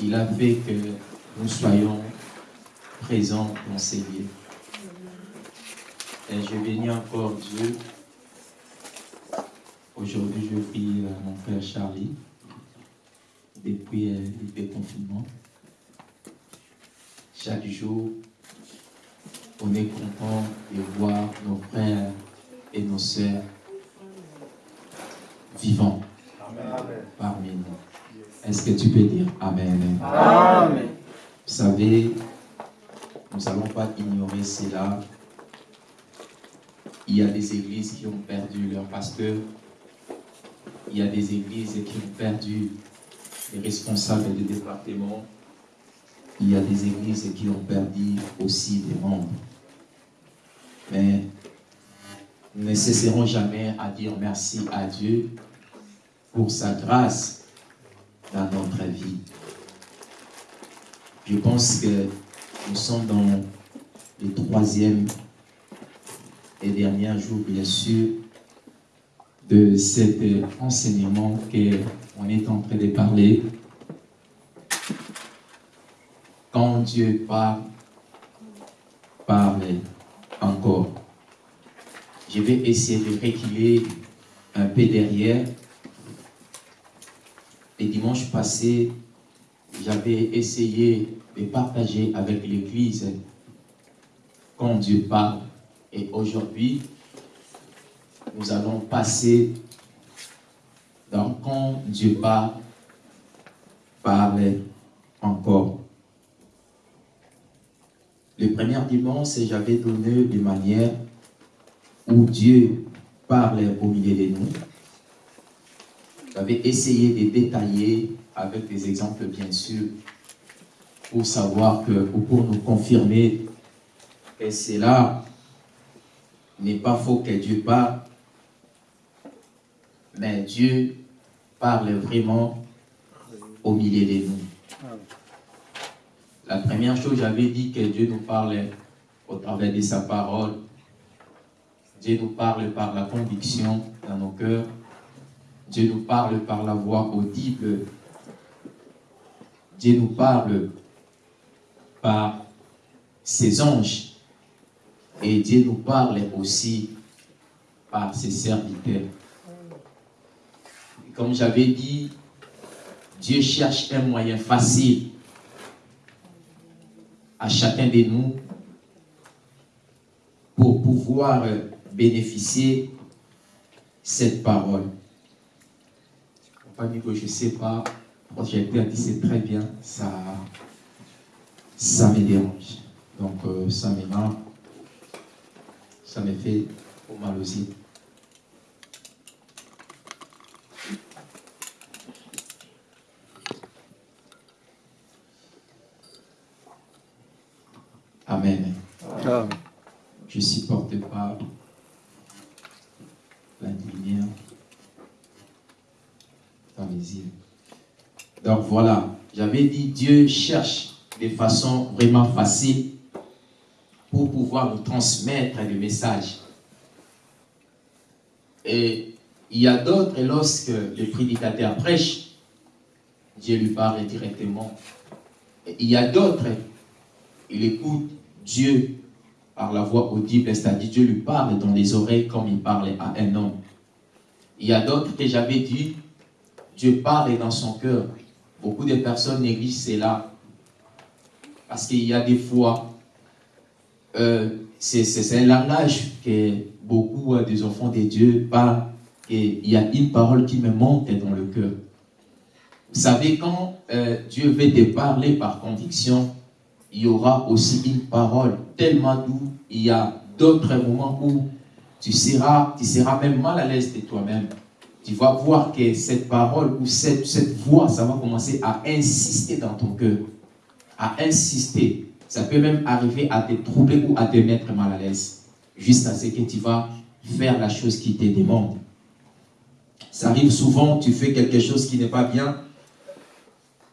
Il a fait que nous soyons présents dans ces lieux. Et je bénis encore Dieu. Aujourd'hui, je prie euh, mon frère Charlie depuis euh, le déconfinement. Chaque jour, on est content de voir nos frères et nos sœurs vivants parmi nous. Est-ce que tu peux dire Amen? Amen. Vous savez, nous n'allons pas ignorer cela. Il y a des églises qui ont perdu leur pasteur. Il y a des églises qui ont perdu les responsables des départements. Il y a des églises qui ont perdu aussi des membres. Mais nous ne cesserons jamais à dire merci à Dieu pour sa grâce dans notre vie. Je pense que nous sommes dans le troisième et dernier jour, bien sûr, de cet enseignement qu'on est en train de parler. Quand Dieu parle, parle encore. Je vais essayer de reculer un peu derrière. Et dimanche passé, j'avais essayé de partager avec l'Église quand Dieu parle. Et aujourd'hui, nous allons passer dans quand Dieu parle, parle encore. Le premier dimanche, j'avais donné de manière où Dieu parle au milieu de nous. J'avais essayé de détailler avec des exemples, bien sûr, pour savoir que, ou pour nous confirmer que cela n'est pas faux que Dieu parle, mais Dieu parle vraiment au milieu de nous. La première chose, j'avais dit que Dieu nous parle au travers de sa parole. Dieu nous parle par la conviction dans nos cœurs. Dieu nous parle par la voix audible. Dieu nous parle par ses anges. Et Dieu nous parle aussi par ses serviteurs. Comme j'avais dit, Dieu cherche un moyen facile à chacun de nous pour pouvoir bénéficier cette parole. Pas dire que je ne sais pas, projecteur dit c'est très bien, ça, ça me dérange. Donc euh, ça rend, ça me fait trop mal aussi. Amen. Je supporte pas la lumière dans les îles. Donc voilà, j'avais dit Dieu cherche de façon vraiment facile pour pouvoir nous transmettre le message. Et il y a d'autres, lorsque le prédicateur prêche, Dieu lui parle directement. Il y a d'autres, il écoute Dieu par la voix audible, c'est-à-dire Dieu lui parle dans les oreilles comme il parle à un homme. Il y a d'autres que j'avais dit, Dieu parle dans son cœur. Beaucoup de personnes négligent cela. Parce qu'il y a des fois, euh, c'est un langage que beaucoup euh, des enfants de Dieu parlent. Et il y a une parole qui me monte dans le cœur. Vous savez, quand euh, Dieu veut te parler par conviction, il y aura aussi une parole tellement douce. Il y a d'autres moments où tu seras, tu seras même mal à l'aise de toi-même. Tu vas voir que cette parole ou cette, cette voix, ça va commencer à insister dans ton cœur. À insister. Ça peut même arriver à te troubler ou à te mettre mal à l'aise. Juste à ce que tu vas faire la chose qui te demande. Ça arrive souvent, tu fais quelque chose qui n'est pas bien,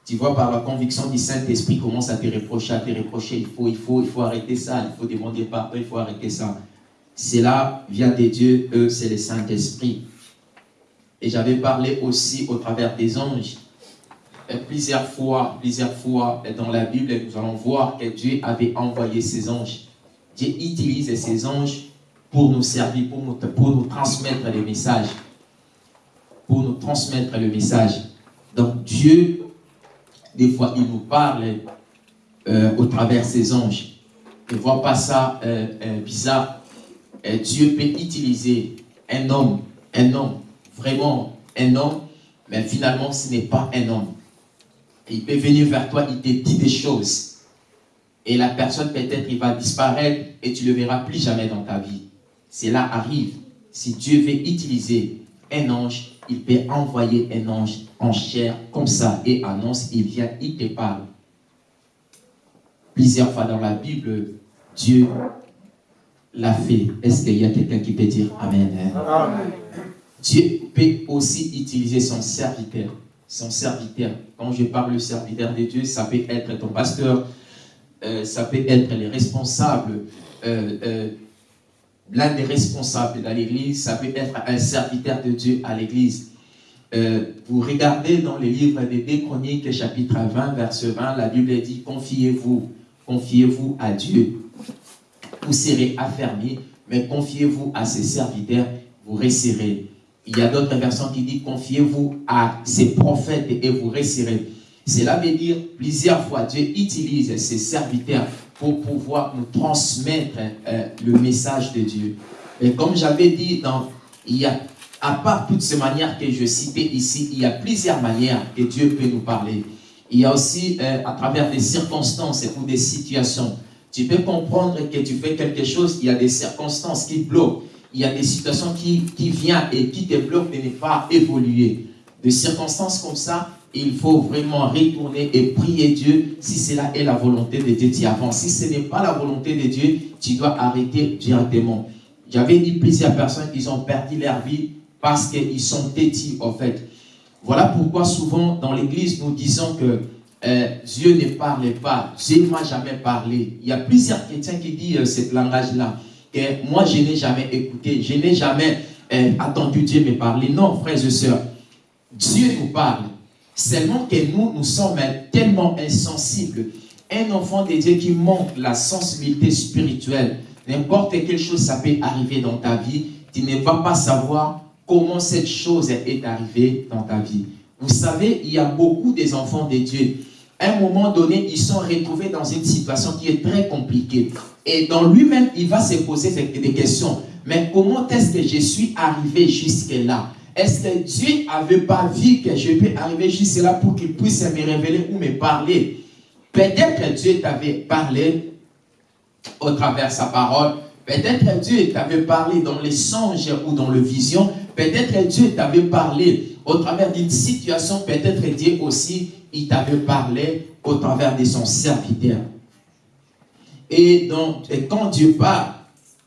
tu vois, par la conviction du Saint-Esprit, commence à te reprocher, à te reprocher, il faut, il faut, il faut arrêter ça, il faut demander pardon, il faut arrêter ça. Cela vient de Dieu, eux, c'est le Saint-Esprit. Et j'avais parlé aussi au travers des anges. Plusieurs fois, plusieurs fois dans la Bible, nous allons voir que Dieu avait envoyé ses anges. Dieu utilise ses anges pour nous servir, pour nous, transmettre les messages. Pour nous transmettre le message. Donc Dieu des fois, il nous parle euh, au travers ses anges. Ne vois pas ça euh, euh, bizarre. Dieu peut utiliser un homme, un homme, vraiment un homme, mais finalement, ce n'est pas un homme. il peut venir vers toi, il te dit des choses. Et la personne, peut-être, il va disparaître et tu ne le verras plus jamais dans ta vie. Cela arrive. Si Dieu veut utiliser un ange, il peut envoyer un ange en chair comme ça et annonce, il vient, il te parle. Plusieurs fois dans la Bible, Dieu l'a fait. Est-ce qu'il y a quelqu'un qui peut dire Amen. Amen. Dieu peut aussi utiliser son serviteur. Son serviteur. Quand je parle de serviteur de Dieu, ça peut être ton pasteur, euh, ça peut être les responsables, euh, euh, l'un des responsables dans l'église, ça peut être un serviteur de Dieu à l'église. Vous regardez dans le livre des chroniques, chapitre 20, verset 20, la Bible dit, confiez-vous, confiez-vous à Dieu. Vous serez affermis, mais confiez-vous à ses serviteurs, vous réussirez. Il y a d'autres versions qui disent, confiez-vous à ses prophètes et vous réussirez. Cela veut dire, plusieurs fois, Dieu utilise ses serviteurs pour pouvoir nous transmettre euh, le message de Dieu. Et comme j'avais dit, il y a, à part toutes ces manières que je citais ici, il y a plusieurs manières que Dieu peut nous parler. Il y a aussi euh, à travers des circonstances ou des situations. Tu peux comprendre que tu fais quelque chose, il y a des circonstances qui bloquent. Il y a des situations qui, qui viennent et qui te bloquent de ne pas évoluer. Des circonstances comme ça, il faut vraiment retourner et prier Dieu si cela est la volonté de Dieu, tu avances. Si ce n'est pas la volonté de Dieu, tu dois arrêter directement. J'avais dit plusieurs personnes qui ont perdu leur vie parce qu'ils sont têtis, en fait. Voilà pourquoi souvent dans l'église, nous disons que euh, Dieu ne parle pas. Dieu ne m'a jamais parlé. Il y a plusieurs chrétiens qui disent euh, ce langage-là. Moi, je n'ai jamais écouté. Je n'ai jamais euh, attendu Dieu me parler. Non, frères et sœurs. Dieu nous parle. Seulement que nous, nous sommes tellement insensibles. Un enfant de Dieu qui manque la sensibilité spirituelle, n'importe quelle chose, ça peut arriver dans ta vie, tu ne vas pas savoir comment cette chose est arrivée dans ta vie. Vous savez, il y a beaucoup des enfants de Dieu. Un moment donné, ils sont retrouvés dans une situation qui est très compliquée. Et dans lui-même, il va se poser des questions. mais comment est-ce que je suis arrivé jusque-là? Est-ce que Dieu n'avait pas vu que je peux arriver jusque-là pour qu'il puisse me révéler ou me parler? Peut-être que Dieu t'avait parlé au travers sa parole. Peut-être que Dieu t'avait parlé dans les songes ou dans le vision. Peut-être que Dieu t'avait parlé au travers d'une situation. Peut-être Dieu aussi, il t'avait parlé au travers de son serviteur. Et donc, quand Dieu parle,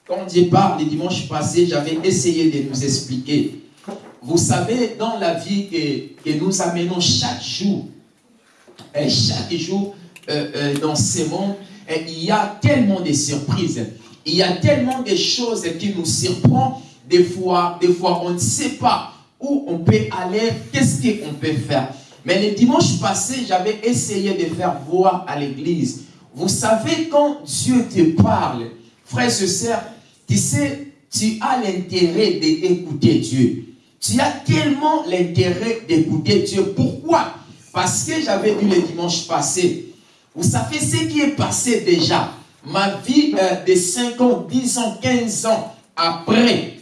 quand Dieu parle, le dimanche passé, j'avais essayé de nous expliquer. Vous savez, dans la vie que, que nous amenons chaque jour, et chaque jour euh, euh, dans ce monde, il y a tellement de surprises. Il y a tellement de choses qui nous surprennent. Des fois, des fois, on ne sait pas où on peut aller, qu'est-ce qu'on peut faire. Mais le dimanche passé, j'avais essayé de faire voir à l'église. Vous savez, quand Dieu te parle, frère et sœurs, tu sais, tu as l'intérêt d'écouter Dieu. Tu as tellement l'intérêt d'écouter Dieu. Pourquoi? Parce que j'avais dit le dimanche passé, vous savez ce qui est passé déjà? Ma vie euh, de 5 ans, 10 ans, 15 ans après,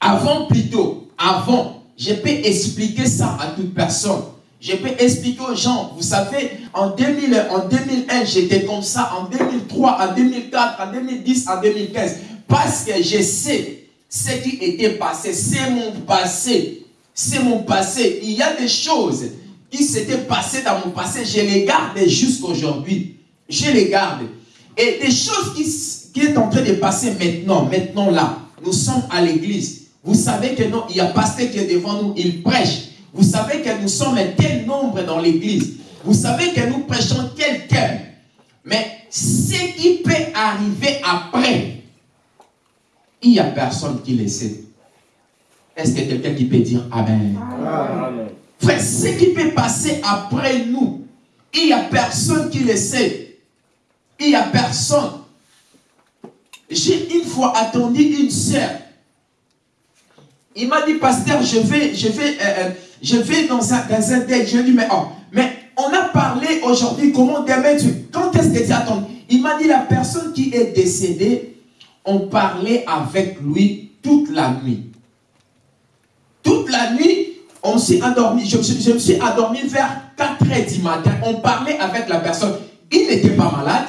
avant plutôt, avant, je peux expliquer ça à toute personne. Je peux expliquer aux gens, vous savez, en, 2000, en 2001, j'étais comme ça, en 2003, en 2004, en 2010, en 2015. Parce que je sais ce qui était passé, c'est mon passé. C'est mon passé. Il y a des choses qui s'étaient passées dans mon passé, je les garde jusqu'aujourd'hui. Je les garde. Et des choses qui, qui est en train de passer maintenant, maintenant là, nous sommes à l'église. Vous savez que non, il y a pasteur qui est devant nous, il prêche. Vous savez que nous sommes un tel nombre dans l'église. Vous savez que nous prêchons quelqu'un. Mais ce qui peut arriver après, il n'y a personne qui le sait. Est-ce que quelqu'un qui peut dire Amen? Amen. Frère, ce qui peut passer après nous, il n'y a personne qui le sait. Il n'y a personne. J'ai une fois attendu une sœur. Il m'a dit, pasteur, je vais, je vais, euh, euh, je vais dans un, dans un. Je lui ai dit, mais, oh, mais on a parlé aujourd'hui, comment demain tu... Quand est-ce que tu attends? Il m'a dit, la personne qui est décédée, on parlait avec lui toute la nuit. Toute la nuit, on s'est endormi. Je, je- me suis endormi vers 4 heures du matin. On parlait avec la personne. Il n'était pas malade.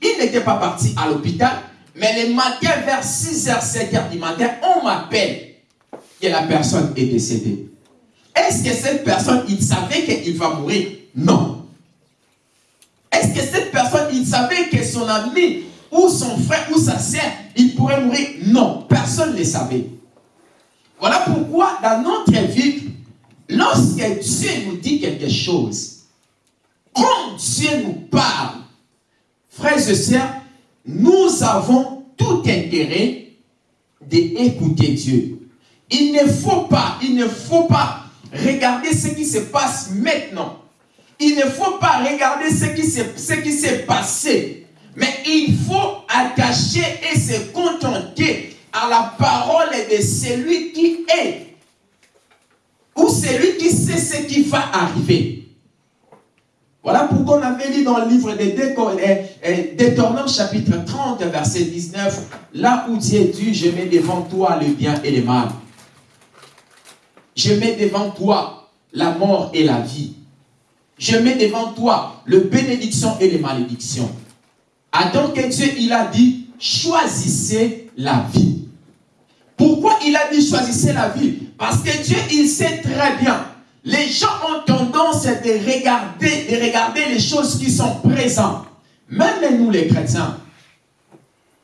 Il n'était pas parti à l'hôpital. Mais le matin, vers 6 h 7 h du matin, on m'appelle que la personne est décédée. Est-ce que cette personne, il savait qu'il va mourir? Non. Est-ce que cette personne, il savait que son ami ou son frère ou sa sœur, il pourrait mourir? Non. Personne ne savait. Voilà pourquoi dans notre vie, lorsque Dieu nous dit quelque chose, quand Dieu nous parle, frères et sœurs, nous avons tout intérêt d'écouter Dieu. Il ne faut pas, il ne faut pas regarder ce qui se passe maintenant. Il ne faut pas regarder ce qui s'est passé. Mais il faut attacher et se contenter à la parole de celui qui est. Ou celui qui sait ce qui va arriver. Voilà pourquoi on avait lu dans le livre de Déco- euh, Deutéronome chapitre 30 verset 19, là où Dieu dit, je mets devant toi le bien et le mal. Je mets devant toi la mort et la vie. Je mets devant toi le bénédiction et les malédictions. Attends que Dieu, il a dit, choisissez la vie. Pourquoi il a dit choisissez la vie? Parce que Dieu, il sait très bien. Les gens ont tendance de regarder, de regarder les choses qui sont présentes. Même nous les chrétiens.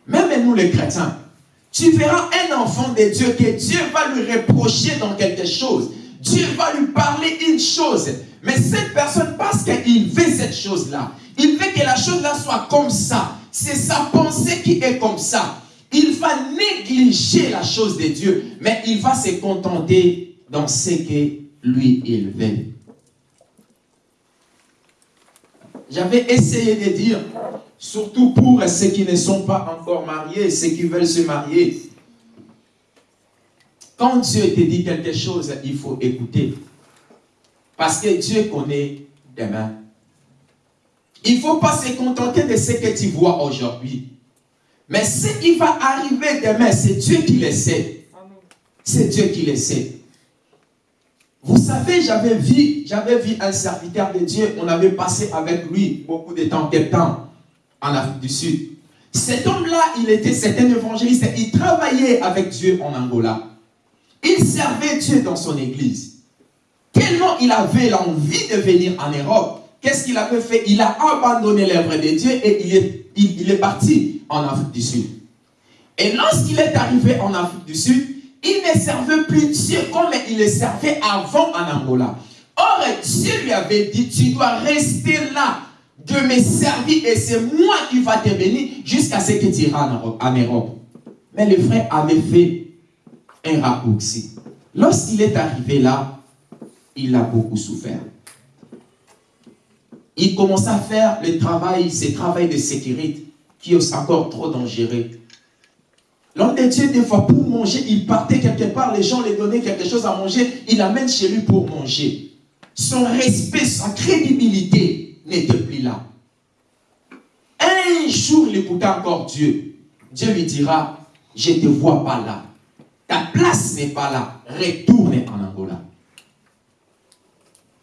Même nous les chrétiens. Tu verras un enfant de Dieu que Dieu va lui reprocher dans quelque chose. Dieu va lui parler une chose. Mais cette personne, parce qu'il veut cette chose-là, il veut que la chose-là soit comme ça. C'est sa pensée qui est comme ça. Il va négliger la chose de Dieu, mais il va se contenter dans ce que lui, il veut. J'avais essayé de dire, surtout pour ceux qui ne sont pas encore mariés, ceux qui veulent se marier, quand Dieu te dit quelque chose, il faut écouter. Parce que Dieu connaît demain. Il ne faut pas se contenter de ce que tu vois aujourd'hui. Mais ce qui va arriver demain, c'est Dieu qui le sait. C'est Dieu qui le sait. Vous savez, j'avais vu, j'avais vu un serviteur de Dieu, on avait passé avec lui beaucoup de temps, quelques temps, en Afrique du Sud. Cet homme-là, il était, c'était un évangéliste, il travaillait avec Dieu en Angola. Il servait Dieu dans son église. Tellement il avait l'envie de venir en Europe, qu'est-ce qu'il avait fait? Il a abandonné l'œuvre de Dieu et il est, il, il est parti en Afrique du Sud. Et lorsqu'il est arrivé en Afrique du Sud, il ne servait plus Dieu comme il le servait avant en Angola. Or, Dieu lui avait dit, tu dois rester là de me servir et c'est moi qui va te bénir jusqu'à ce que tu iras en Europe-. Mais le frère avait fait un raccourci. Lorsqu'il est arrivé là, il a beaucoup souffert. Il commença à faire le travail, ce travail de sécurité qui est encore trop dangereux. L'homme de Dieu, des fois, pour manger, il partait quelque part, les gens lui donnaient quelque chose à manger, il amène chez lui pour manger. Son respect, sa crédibilité n'était plus là. Un jour, il écouta encore Dieu. Dieu lui dira, je ne te vois pas là. Ta place n'est pas là. Retourne en Angola.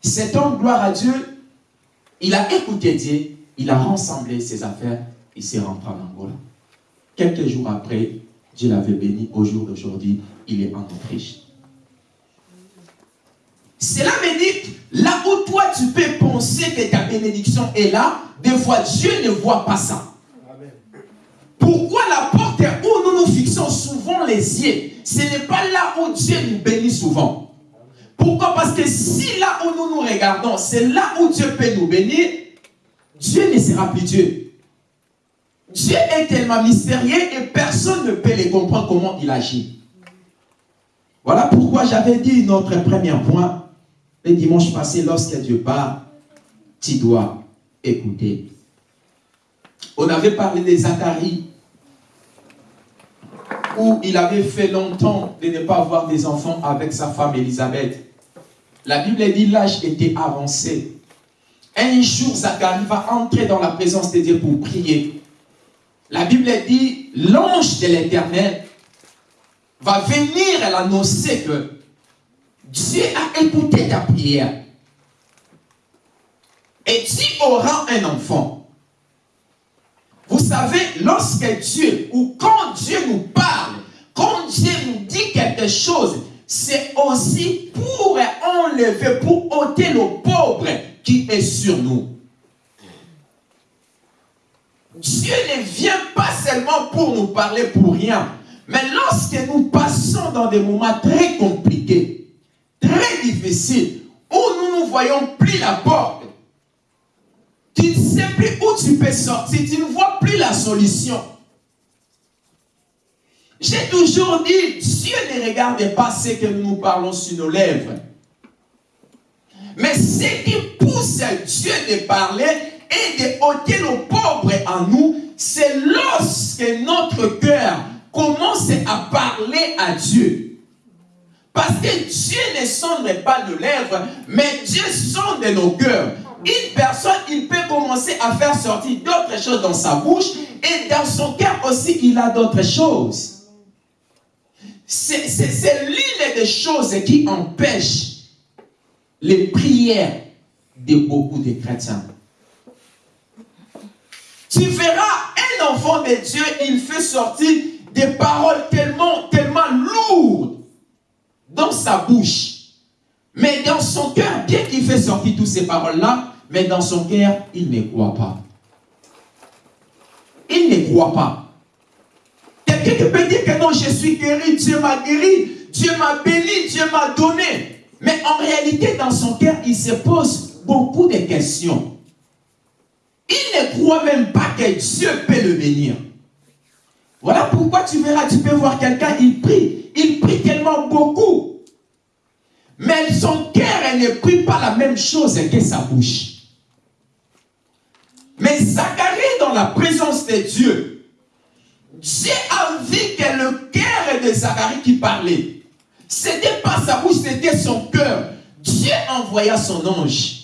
Cet homme, gloire à Dieu, il a écouté Dieu, il a rassemblé ses affaires, il s'est rentré en Angola. Quelques jours après, Dieu l'avait béni. Au jour d'aujourd'hui, il est en Autriche. Cela me dit, là où toi tu peux penser que ta bénédiction est là, des fois Dieu ne voit pas ça. Pourquoi la porte où nous nous fixons souvent les yeux, ce n'est pas là où Dieu nous bénit souvent. Pourquoi? Parce que si là où nous nous regardons, c'est là où Dieu peut nous bénir, Dieu ne sera plus Dieu. Dieu est tellement mystérieux et personne ne peut les comprendre comment il agit. Voilà pourquoi j'avais dit notre premier point le dimanche passé, lorsque Dieu parle, tu dois écouter. On avait parlé de Zacharie, où il avait fait longtemps de ne pas avoir des enfants avec sa femme Élisabeth. La Bible dit l'âge était avancé. Un jour, Zacharie va entrer dans la présence de Dieu pour prier. La Bible dit, l'ange de l'éternel va venir l'annoncer que Dieu a écouté ta prière. Et tu auras un enfant. Vous savez, lorsque Dieu, ou quand Dieu nous parle, quand Dieu nous dit quelque chose, c'est aussi pour enlever, pour ôter le pauvre qui est sur nous. Dieu ne vient pas seulement pour nous parler pour rien, mais lorsque nous passons dans des moments très compliqués, très difficiles, où nous ne voyons plus la porte, tu ne sais plus où tu peux sortir, tu ne vois plus la solution. J'ai toujours dit, Dieu ne regarde pas ce que nous parlons sur nos lèvres. Mais ce qui pousse Dieu de parler et de ôter le pauvre en nous, c'est lorsque notre cœur commence à parler à Dieu. Parce que Dieu ne sonde pas nos lèvres, mais Dieu sonde nos cœurs. Une personne, il peut commencer à faire sortir d'autres choses dans sa bouche et dans son cœur aussi, il a d'autres choses. C'est c'est l'une des choses qui empêche les prières de beaucoup de chrétiens. Tu verras un enfant de Dieu, il fait sortir des paroles tellement, tellement lourdes dans sa bouche. Mais dans son cœur, bien qu'il fait sortir toutes ces paroles-là, mais dans son cœur, il ne croit pas. Il ne croit pas. Quelqu'un qui peut dire que non, je suis guéri, Dieu m'a guéri, Dieu m'a béni, Dieu m'a donné. Mais en réalité, dans son cœur, il se pose beaucoup de questions. Il ne croit même pas que Dieu peut le bénir. Voilà pourquoi tu verras, tu peux voir quelqu'un, il prie. Il prie tellement beaucoup. Mais son cœur ne prie pas la même chose que sa bouche. Mais Zacharie, dans la présence de Dieu, Dieu a vu que le cœur de Zacharie qui parlait, c'était pas sa bouche, c'était son cœur. Dieu envoya son ange.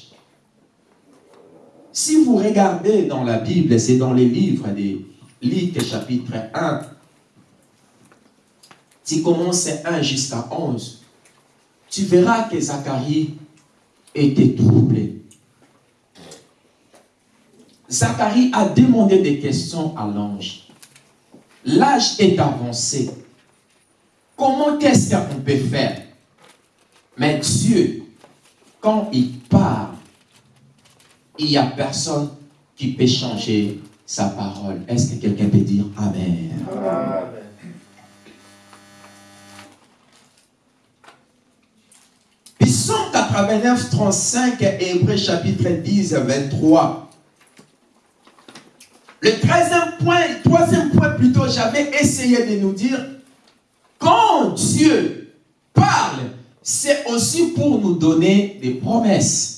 Si vous regardez dans la Bible, c'est dans les livres lis que chapitre 1, tu commences 1 jusqu'à 11, tu verras que Zacharie était troublé. Zacharie a demandé des questions à l'ange. L'âge est avancé. Comment est-ce qu'on peut faire? Mais Dieu, quand il parle, il n'y a personne qui peut changer sa parole. Est-ce que quelqu'un peut dire Amen? Amen. Psaume 89, 35 et Hébreu chapitre 10, 23. Le troisième point, troisième point plutôt, j'avais essayé de nous dire, quand Dieu parle, c'est aussi pour nous donner des promesses.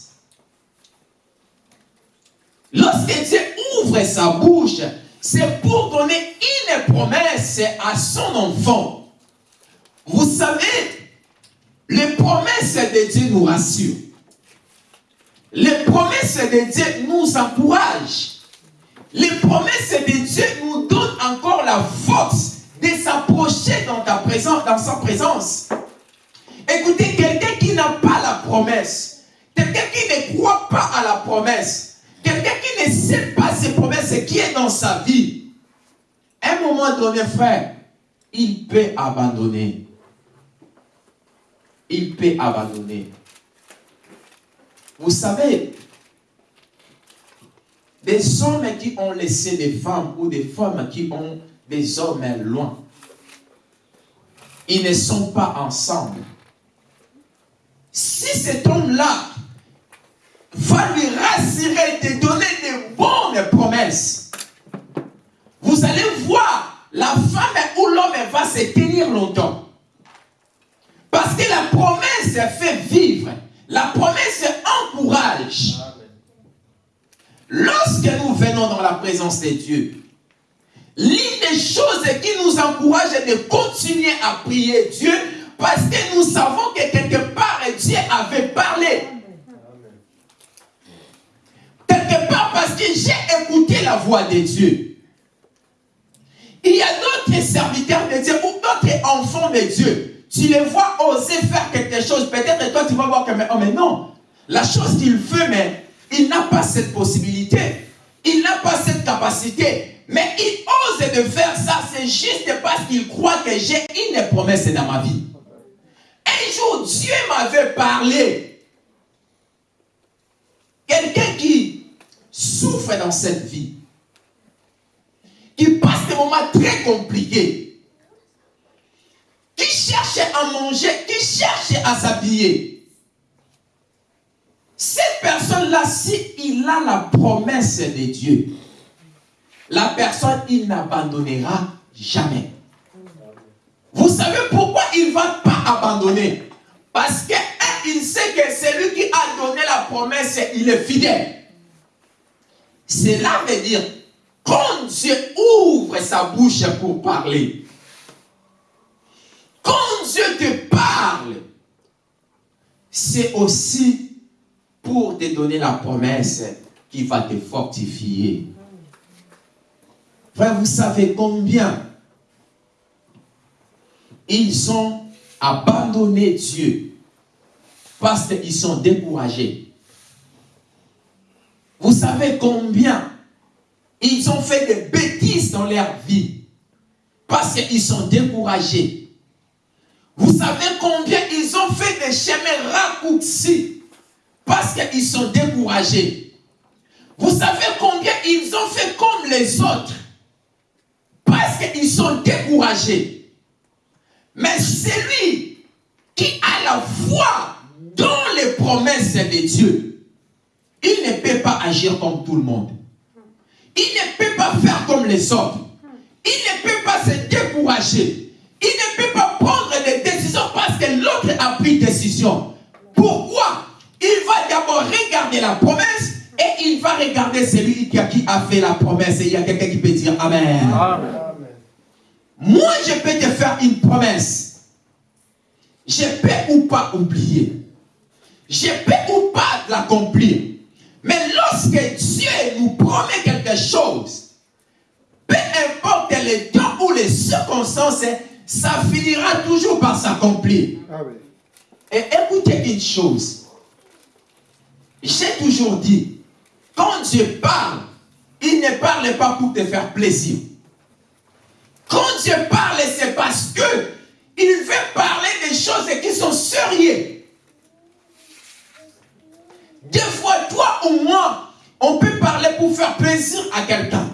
Lorsque Dieu ouvre sa bouche, c'est pour donner une promesse à son enfant. Vous savez, les promesses de Dieu nous rassurent. Les promesses de Dieu nous encouragent. Les promesses de Dieu nous donnent encore la force de s'approcher dans dans sa présence. Écoutez, quelqu'un qui n'a pas la promesse, quelqu'un qui ne croit pas à la promesse, quelqu'un qui ne sait pas ses promesses qui est dans sa vie, à un moment donné, frère, il peut abandonner. Il peut abandonner. Vous savez, des hommes qui ont laissé des femmes ou des femmes qui ont des hommes loin, ils ne sont pas ensemble. Si cet homme-là va lui rassurer, te donner de bonnes promesses, vous allez voir, la femme ou l'homme va se tenir longtemps. Parce que la promesse fait vivre. La promesse encourage. Lorsque nous venons dans la présence de Dieu, l'une des choses qui nous encourage est de continuer à prier Dieu parce que nous savons que quelque part Dieu avait parlé. Quelque part parce que j'ai écouté la voix de Dieu. Il y a d'autres serviteurs de Dieu ou d'autres enfants de Dieu. Tu les vois oser faire quelque chose. Peut-être toi tu vas voir que oh, mais non. La chose qu'il veut, mais il n'a pas cette possibilité. Il n'a pas cette capacité. Mais il ose de faire ça. C'est juste parce qu'il croit que j'ai une promesse dans ma vie. Un jour, Dieu m'avait parlé. Quelqu'un qui souffre dans cette vie, qui passe des moments très compliqués, qui cherche à manger, qui cherche à s'habiller. Cette personne-là, si il a la promesse de Dieu, la personne, il n'abandonnera jamais. Vous savez pourquoi il ne va pas abandonner? Parce que un, il sait que celui qui a donné la promesse, il est fidèle. Cela veut dire, quand Dieu ouvre sa bouche pour parler, quand Dieu te parle, c'est aussi pour te donner la promesse qui va te fortifier. Frère, vous savez combien ils ont abandonné Dieu parce qu'ils sont découragés. Vous savez combien ils ont fait des bêtises dans leur vie parce qu'ils sont découragés. Vous savez combien ils ont fait des chemins raccourcis parce qu'ils sont découragés. Vous savez combien ils ont fait comme les autres parce qu'ils sont découragés. Mais celui qui a la foi dans les promesses de Dieu, il ne peut pas agir comme tout le monde. Il ne peut pas faire comme les autres. Il ne peut pas se décourager. Il ne peut pas prendre des décisions parce que l'autre a pris décision. Pourquoi? Il va d'abord regarder la promesse et il va regarder celui qui a, fait la promesse. Et il y a quelqu'un qui peut dire Amen. Amen. Moi, je peux te faire une promesse. Je peux ou pas oublier. Je peux ou pas l'accomplir. Mais lorsque Dieu nous promet quelque chose, peu importe les temps ou les circonstances, ça finira toujours par s'accomplir. Amen. Et écoutez une chose. J'ai toujours dit, quand Dieu parle, il ne parle pas pour te faire plaisir. Quand Dieu parle, c'est parce que il veut parler des choses qui sont sérieuses. Des fois, toi ou moi, on peut parler pour faire plaisir à quelqu'un.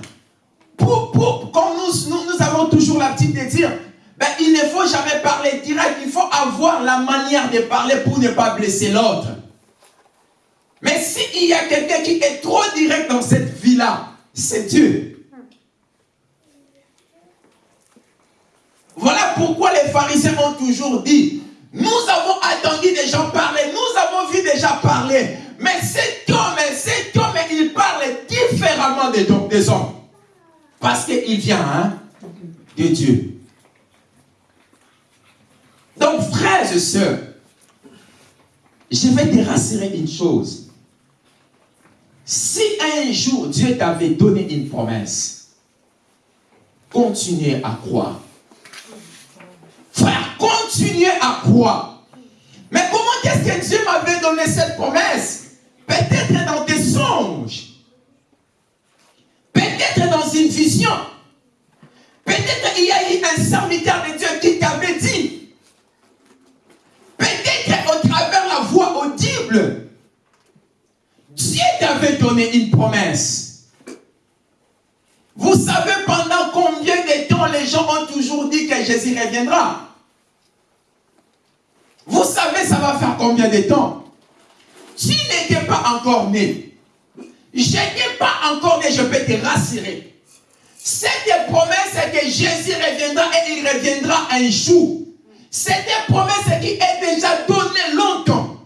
Pour, pour, comme nous, nous, nous avons toujours l'habitude de dire, ben, il ne faut jamais parler direct, il faut avoir la manière de parler pour ne pas blesser l'autre. Mais s'il y a quelqu'un qui est trop direct dans cette vie-là, c'est Dieu. Voilà pourquoi les pharisiens ont toujours dit, nous avons attendu des gens parler, nous avons vu déjà parler, mais cet homme, cet homme, il parle différemment des, des hommes. Parce qu'il vient hein, de Dieu. Donc, frères et sœurs, je vais te rassurer une chose. Si un jour Dieu t'avait donné une promesse, continuez à croire. Frère, continuez à croire. Mais comment est-ce que Dieu m'avait donné cette promesse? Peut-être dans des songes. Peut-être dans une vision. Peut-être il y a eu un serviteur de Dieu qui t'avait dit. Peut-être au travers la voix audible. Dieu t'avait donné une promesse. Vous savez pendant combien de temps les gens ont toujours dit que Jésus reviendra? Vous savez ça va faire combien de temps? Tu n'étais pas encore né. Je n'étais pas encore né, je peux te rassurer. Cette promesse que Jésus reviendra et il reviendra un jour. C'est une promesse qui est déjà donnée longtemps.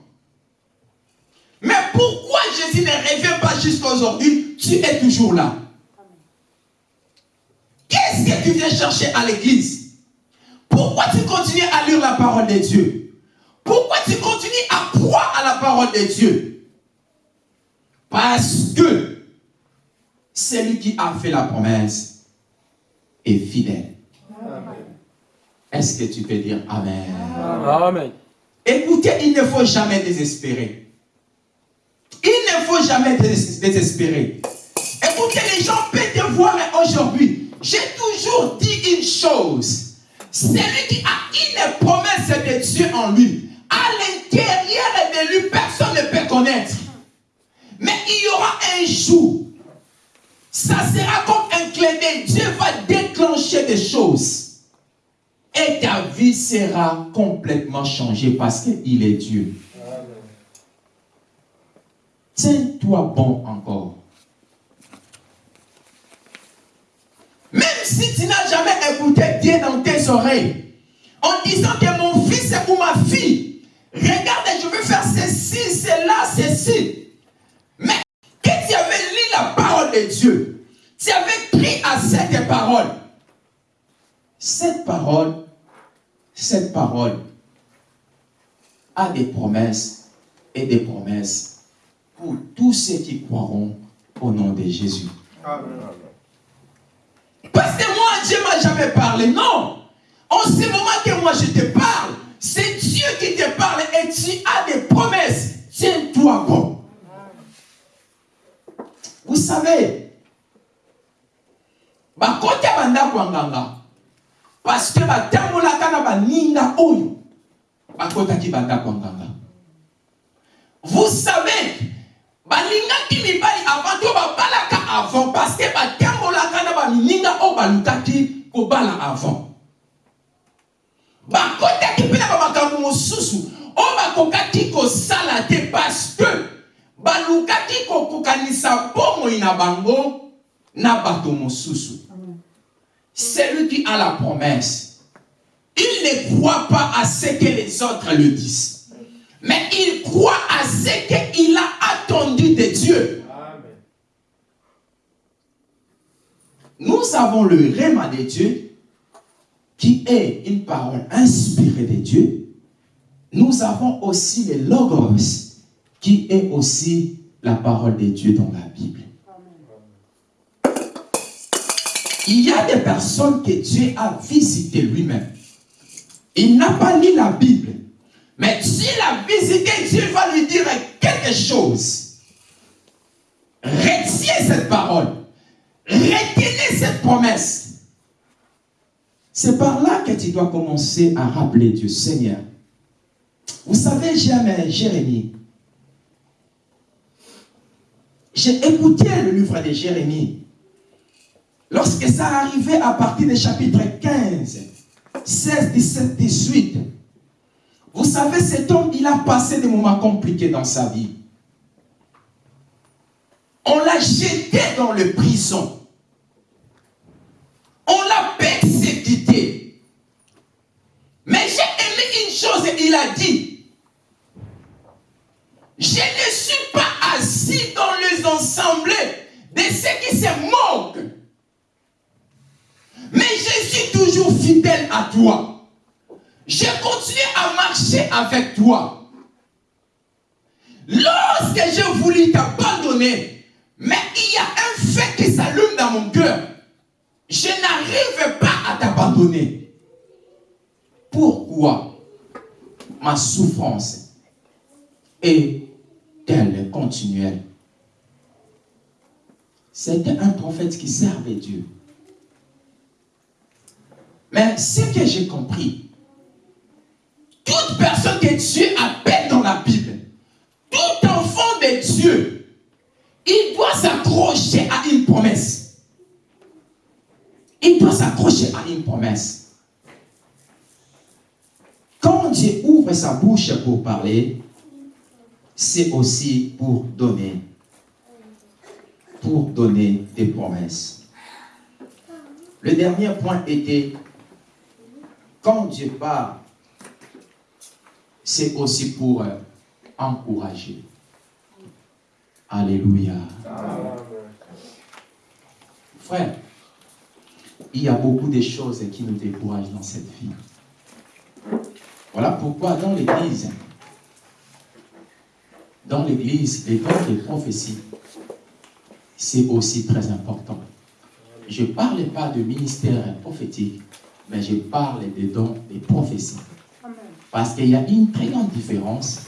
Mais pourquoi Jésus ne revient pas jusqu'à aujourd'hui? Tu es toujours là. Qu'est-ce que tu viens chercher à l'église? Pourquoi tu continues à lire la parole de Dieu? Pourquoi tu continues à croire à la parole de Dieu? Parce que celui qui a fait la promesse est fidèle. Est-ce que tu peux dire Amen? Amen. Écoutez, il ne faut jamais désespérer. Il ne faut jamais dés- désespérer. Écoutez, les gens peuvent te voir aujourd'hui. J'ai toujours dit une chose. Celui qui a une promesse de Dieu en lui, à l'intérieur de lui, personne ne peut connaître. Mais il y aura un jour, ça sera comme un clin d'œil. Dieu va déclencher des choses. Et ta vie sera complètement changée parce qu'il est Dieu. Tiens-toi bon encore. Même si tu n'as jamais écouté Dieu dans tes oreilles, en disant que mon fils ou ma fille, regarde, je veux faire ceci, cela, ceci. Mais que tu avais lu la parole de Dieu, tu avais pris à cette parole. Cette parole, cette parole a des promesses et des promesses pour tous ceux qui croiront au nom de Jésus. Parce que moi, Dieu m'a jamais parlé. Non. En ce moment que moi je te parle, tu as des promesses. Tiens-toi bon. Vous savez, bakoti ya bandako ya nganga parce que batambolaka na baninga oyo bakotaki bandako ya vous savez balingaki mibali avant to babalaka avant parce que batambolaka na baninga oyo balukaki kobala avant bakotaki mpe na bamakambo mosusu oyo bakokaki kosala te parce que balukaki kokokanisa bomoi na bango na bato mosusu celui qui a la promesse il ne croit pas à ce que les autres le disent mais il croit à ce qu'il a attendu de Dieu Amen. nous avons le réma de Dieu qui est une parole inspirée de Dieu. Nous avons aussi le logos qui est aussi la parole de Dieu dans la Bible. Il y a des personnes que Dieu a visitées lui-même. Il n'a pas lu la Bible. Mais Dieu l'a visité, Dieu va lui dire quelque chose. Retiens cette parole. Retenez cette promesse. C'est par là que tu dois commencer à rappeler Dieu, Seigneur. Vous savez, j'aime Jérémie. J'ai écouté le livre de Jérémie. Lorsque ça arrivait à partir du chapitre 15, 16, 17, 18, vous savez, cet homme, il a passé des moments compliqués dans sa vie. On l'a jeté dans le prison. On l'a persécuté. Mais j'ai aimé une chose, il a dit, je ne suis pas assis dans les assemblées de ceux qui se moquent. Mais je suis toujours fidèle à toi. Je continue à marcher avec toi. Lorsque j'ai voulu t'abandonner, mais il y a un fait qui s'allume dans mon cœur. Je n'arrive pas à t'abandonner. Pourquoi ma souffrance est-elle continuelle C'était un prophète qui servait Dieu. Mais ce que j'ai compris, toute personne que Dieu appelle dans la Bible, tout enfant de Dieu, il doit s'accrocher à une promesse. Il doit s'accrocher à une promesse. Quand Dieu ouvre sa bouche pour parler, c'est aussi pour donner. Pour donner des promesses. Le dernier point était, quand Dieu parle, c'est aussi pour euh, encourager. Alléluia. Frère, il y a beaucoup de choses qui nous découragent dans cette vie. Voilà pourquoi dans l'église, dans l'église, les dons de prophétie, c'est aussi très important. Je ne parle pas de ministère prophétique, mais je parle des dons des prophéties. Parce qu'il y a une très grande différence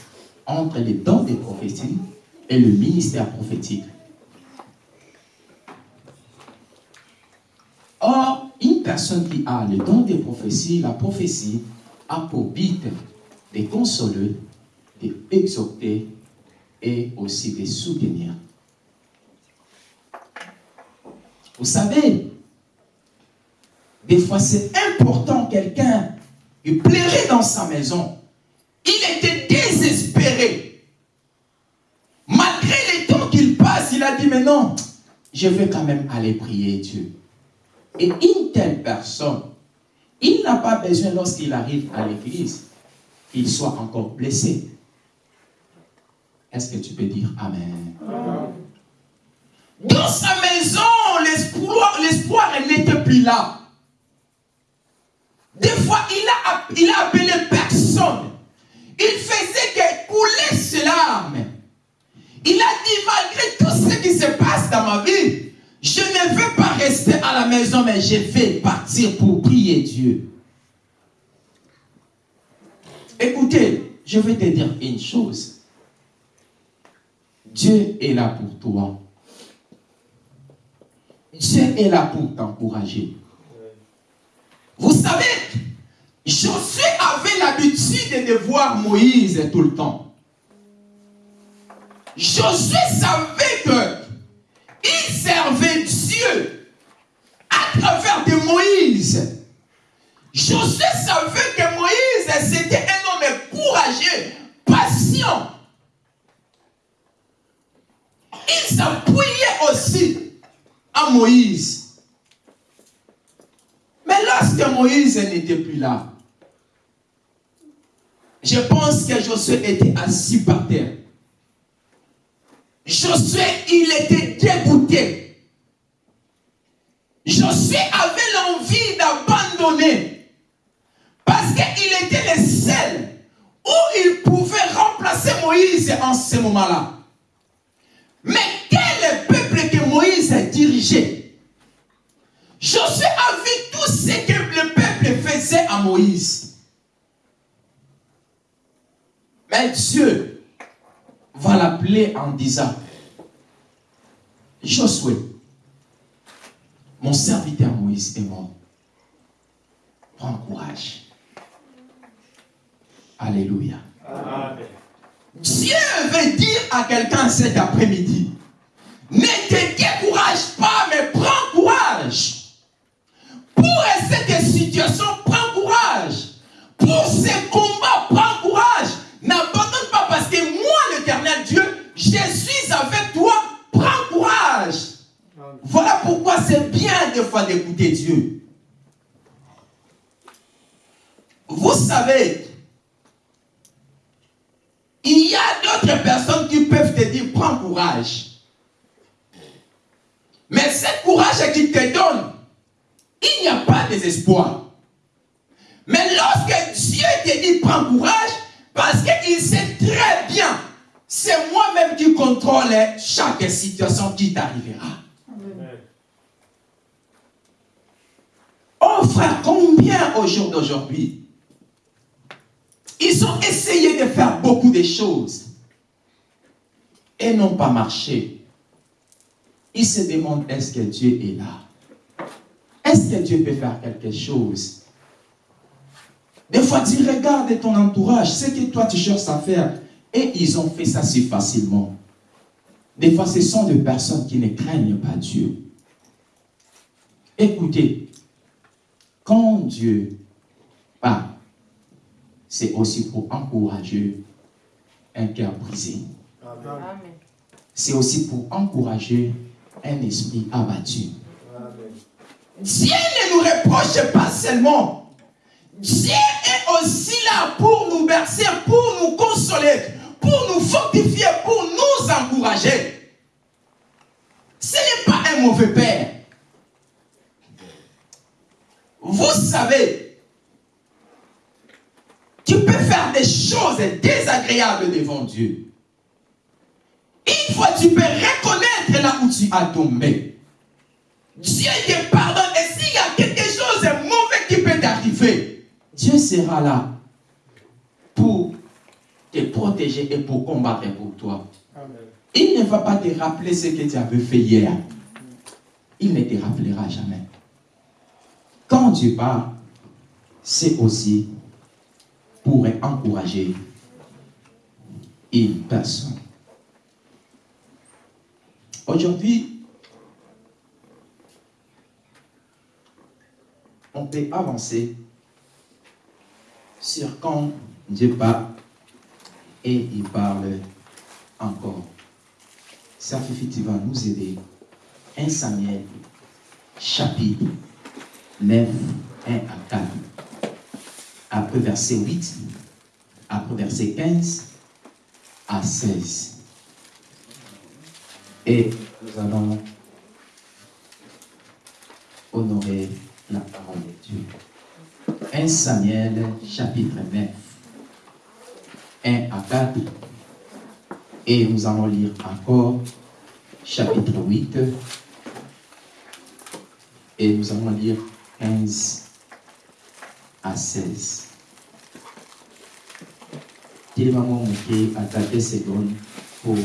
entre les dons des prophéties et le ministère prophétique. Or, une personne qui a le don des prophéties, la prophétie, a pour but de consoler, d'exhorter et aussi de soutenir. Vous savez, des fois c'est important quelqu'un qui plairait dans sa maison. Il était désespéré. Malgré les temps qu'il passe, il a dit, mais non, je vais quand même aller prier Dieu. Et une telle personne, il n'a pas besoin lorsqu'il arrive à l'église qu'il soit encore blessé. Est-ce que tu peux dire Amen? Dans sa maison, l'espoir n'était plus là. Des fois, il a, il a appelé personne. Il faisait que couler ses larmes. Il a dit, malgré tout ce qui se passe dans ma vie, je ne veux pas rester à la maison, mais je vais partir pour prier Dieu. Écoutez, je vais te dire une chose. Dieu est là pour toi. Dieu est là pour t'encourager. Vous savez, Josué avait l'habitude de voir Moïse tout le temps. Josué savait que il servait Dieu à travers de Moïse. Josué savait que Moïse, c'était un homme courageux, patient. Il s'appuyait aussi à Moïse. Mais lorsque Moïse n'était plus là, je pense que Josué était assis par terre. Josué, il était dégoûté. Josué avait l'envie d'abandonner. Parce qu'il était le seul où il pouvait remplacer Moïse en ce moment-là. Mais quel peuple que Moïse dirigeait Josué a vu tout ce que le peuple faisait à Moïse. Mais Dieu va l'appeler en disant, Josué, mon serviteur Moïse est mort. Prends courage. Alléluia. Dieu veut dire à quelqu'un cet après-midi, ne te décourage pas, mais prends courage. Pour cette situation, prends courage. Pour ce combat, prends courage. N'abandonne pas parce que moi, l'éternel Dieu, je suis avec toi. Prends courage. Voilà pourquoi c'est bien des fois d'écouter Dieu. Vous savez, il y a d'autres personnes qui peuvent te dire, prends courage. Mais ce courage qu'il te donne, il n'y a pas désespoir. Mais lorsque Dieu te dit, prends courage, parce qu'il sait très bien, c'est moi-même qui contrôle chaque situation qui t'arrivera. Oh frère, combien au jour d'aujourd'hui, ils ont essayé de faire beaucoup de choses et n'ont pas marché. Ils se demandent est-ce que Dieu est là? Est-ce que Dieu peut faire quelque chose? Des fois, tu regardes ton entourage, ce que toi tu cherches à faire, et ils ont fait ça si facilement. Des fois, ce sont des personnes qui ne craignent pas Dieu. Écoutez, quand Dieu parle, c'est aussi pour encourager un cœur brisé. Amen. C'est aussi pour encourager un esprit abattu. Dieu ne nous reproche pas seulement. Dieu est aussi là pour nous bercer, pour nous consoler, pour nous fortifier, pour nous encourager. Ce n'est pas un mauvais père. Vous savez, tu peux faire des choses désagréables devant Dieu. Une fois, tu peux reconnaître là où tu as tombé. Dieu te pardonne. Et s'il y a quelque chose de mauvais qui peut t'arriver, Dieu sera là pour te protéger et pour combattre pour toi. Il ne va pas te rappeler ce que tu avais fait hier. Il ne te rappellera jamais. Quand Dieu parle, c'est aussi pour encourager une personne. Aujourd'hui, on peut avancer sur quand Dieu parle et il parle encore. Ça va nous aider. 1 Samuel, chapitre 9, 1 à 4. Après verset 8, après verset 15 à 16. Et nous allons honorer la parole de Dieu. 1 Samuel chapitre 9, 1 à 4. Et nous allons lire encore chapitre 8. Et nous allons lire 15 à 16. Tellement manqué à ta secondes pour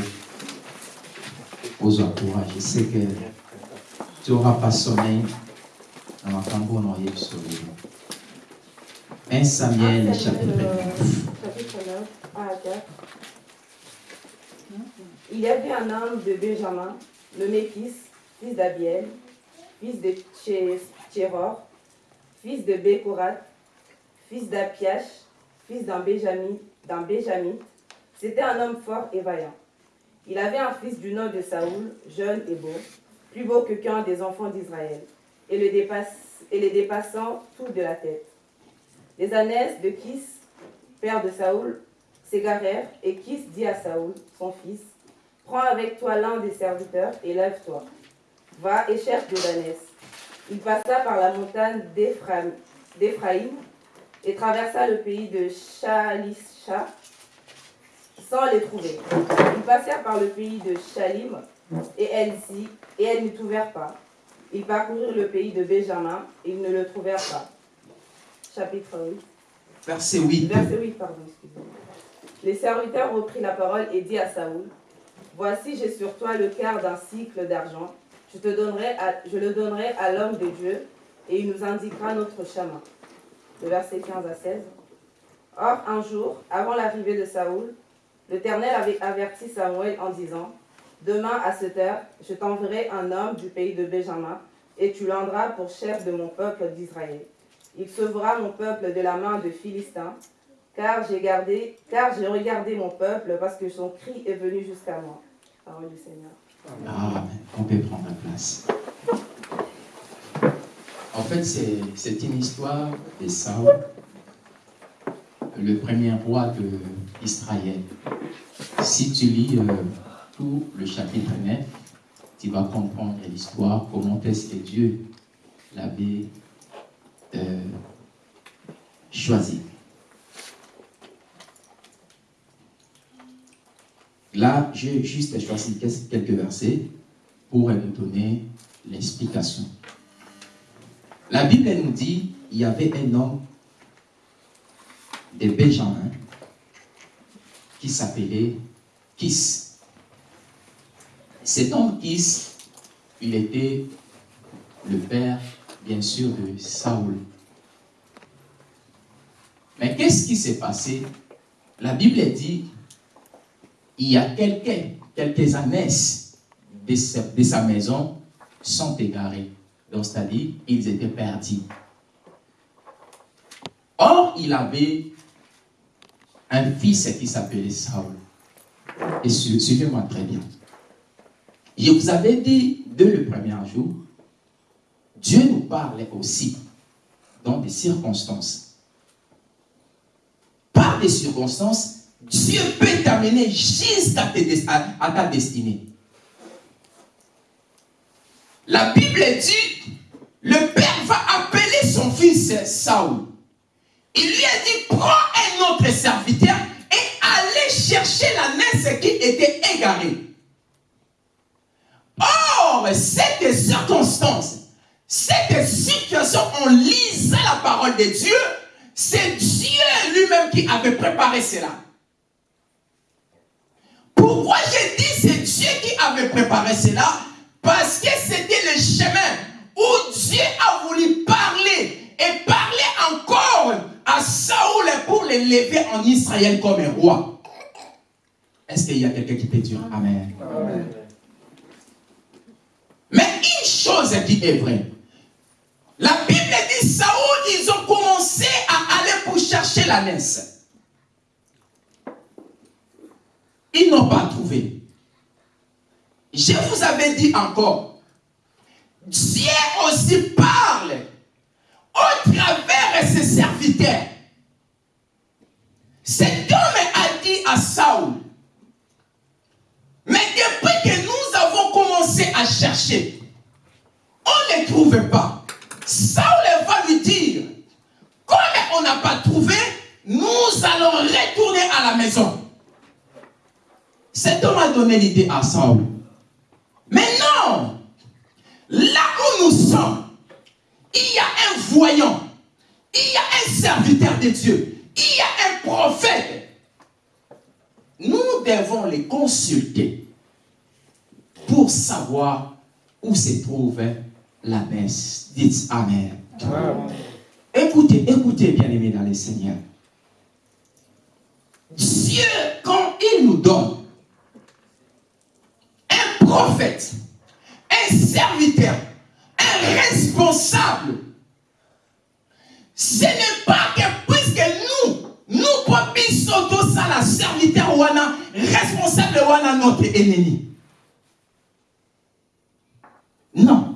aux encourager. Je sais que tu n'auras pas sommeil dans un tambour noyé sur le 1 Samuel chapitre 9. Chapitre 9, 1 à 4. Il y avait un homme de Benjamin, nommé Kis, fils d'Abiel, fils de Tchéror, fils de Bécorat, fils d'Apiach, fils d'un Benjamin, Benjamite. C'était un homme fort et vaillant. Il avait un fils du nom de Saoul, jeune et beau, plus beau que qu'un des enfants d'Israël, et, le et les dépassant tout de la tête. Les ânesses de Kis, père de Saoul, s'égarèrent, et Kis dit à Saoul, son fils, Prends avec toi l'un des serviteurs et lève-toi. Va et cherche des ânesses. Il passa par la montagne d'Éphraïm et traversa le pays de Shalisha sans les trouver. Ils passèrent par le pays de Shalim et y- et elles n'y trouvèrent pas. Ils parcoururent le pays de Benjamin et ils ne le trouvèrent pas. Chapitre 8. Verset 8. Verset 8, pardon, excusez-moi. Les serviteurs reprirent la parole et dit à Saoul, Voici, j'ai sur toi le quart d'un cycle d'argent. Je, te donnerai à- je le donnerai à l'homme de Dieu et il nous indiquera notre chemin. Le verset 15 à 16. Or, un jour, avant l'arrivée de Saoul, l'Éternel avait averti Samuel en disant, Demain à cette heure, je t'enverrai un homme du pays de Benjamin, et tu l'endras pour chef de mon peuple d'Israël. Il sauvera mon peuple de la main de Philistins, car j'ai gardé, car j'ai regardé mon peuple, parce que son cri est venu jusqu'à moi. Parole du Seigneur. Amen. On peut prendre la place. En fait, c'est une histoire de Saul, le premier roi d'Israël. Si tu lis euh, tout le chapitre 9, tu vas comprendre l'histoire, comment est-ce que Dieu l'avait euh, choisi. Là, j'ai juste choisi quelques versets pour nous donner l'explication. La Bible nous dit il y avait un homme de Benjamin qui s'appelait Kis. Cet homme Kis, il était le père, bien sûr, de Saoul. Mais qu'est-ce qui s'est passé? La Bible dit il y a quelqu'un, quelques sa, de sa maison sont égarés. Donc, c'est-à-dire, ils étaient perdus. Or, il avait un fils qui s'appelait Saul. Et su- suivez-moi très bien. Je vous avais dit dès le premier jour, Dieu nous parlait aussi dans des circonstances. Par des circonstances, Dieu peut t'amener à ta destinée. La Bible dit, le père va appeler son fils Saoul. Il lui a dit, prends un autre serviteur et allez chercher la naisse qui était égarée. Or, cette circonstance, cette situation, en lisant la parole de Dieu, c'est Dieu lui-même qui avait préparé cela. Pourquoi j'ai dit c'est Dieu qui avait préparé cela? Parce que c'était le chemin où Dieu a voulu parler et parler encore à Saoul pour l'élever en Israël comme un roi. Est-ce qu'il y a quelqu'un qui peut dire Amen? Amen. Mais une chose qui est vraie, la Bible dit Saoul, ils ont commencé à aller pour chercher la naisse. Ils n'ont pas trouvé. Je vous avais dit encore, Dieu aussi parle au travers de ses serviteurs. Cet homme a dit à Saoul, mais depuis que nous avons commencé à chercher, on ne trouve pas. Saul va lui dire, comme on n'a pas trouvé, nous allons retourner à la maison. Cet homme a donné l'idée à Saul. Mais non, là où nous sommes, il y a un voyant, il y a un serviteur de Dieu, il y a un prophète. Nous devons les consulter pour savoir où se trouve la messe. Dites Amen. Amen. Écoutez, écoutez, bien-aimés dans le Seigneur. Dieu, quand il nous donne un prophète, un serviteur, un responsable, ce n'est pas que puisque nous, nous pouvons tous ça la serviteur wana, responsable wana notre ennemi. Non.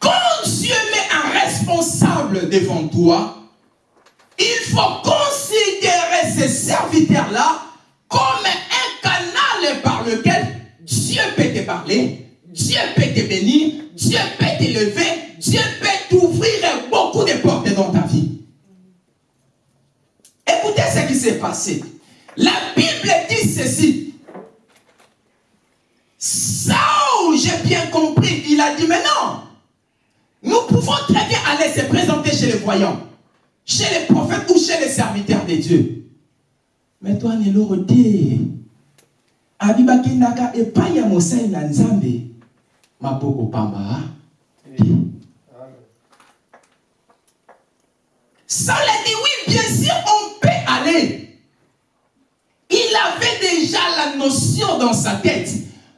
Quand Dieu met un responsable devant toi, bénir, Dieu peut t'élever, Dieu peut t'ouvrir beaucoup de portes dans ta vie. Écoutez ce qui s'est passé. La Bible dit ceci. j'ai bien compris, il a dit, mais non, nous pouvons très bien aller se présenter chez les voyants, chez les prophètes ou chez les serviteurs de Dieu. Mais toi, Neloro, te. abibakendaka epai ya mosali na nzambe maboko pamba te. Saul a dit oui, bien sûr, on peut aller. Il avait déjà la notion dans sa tête.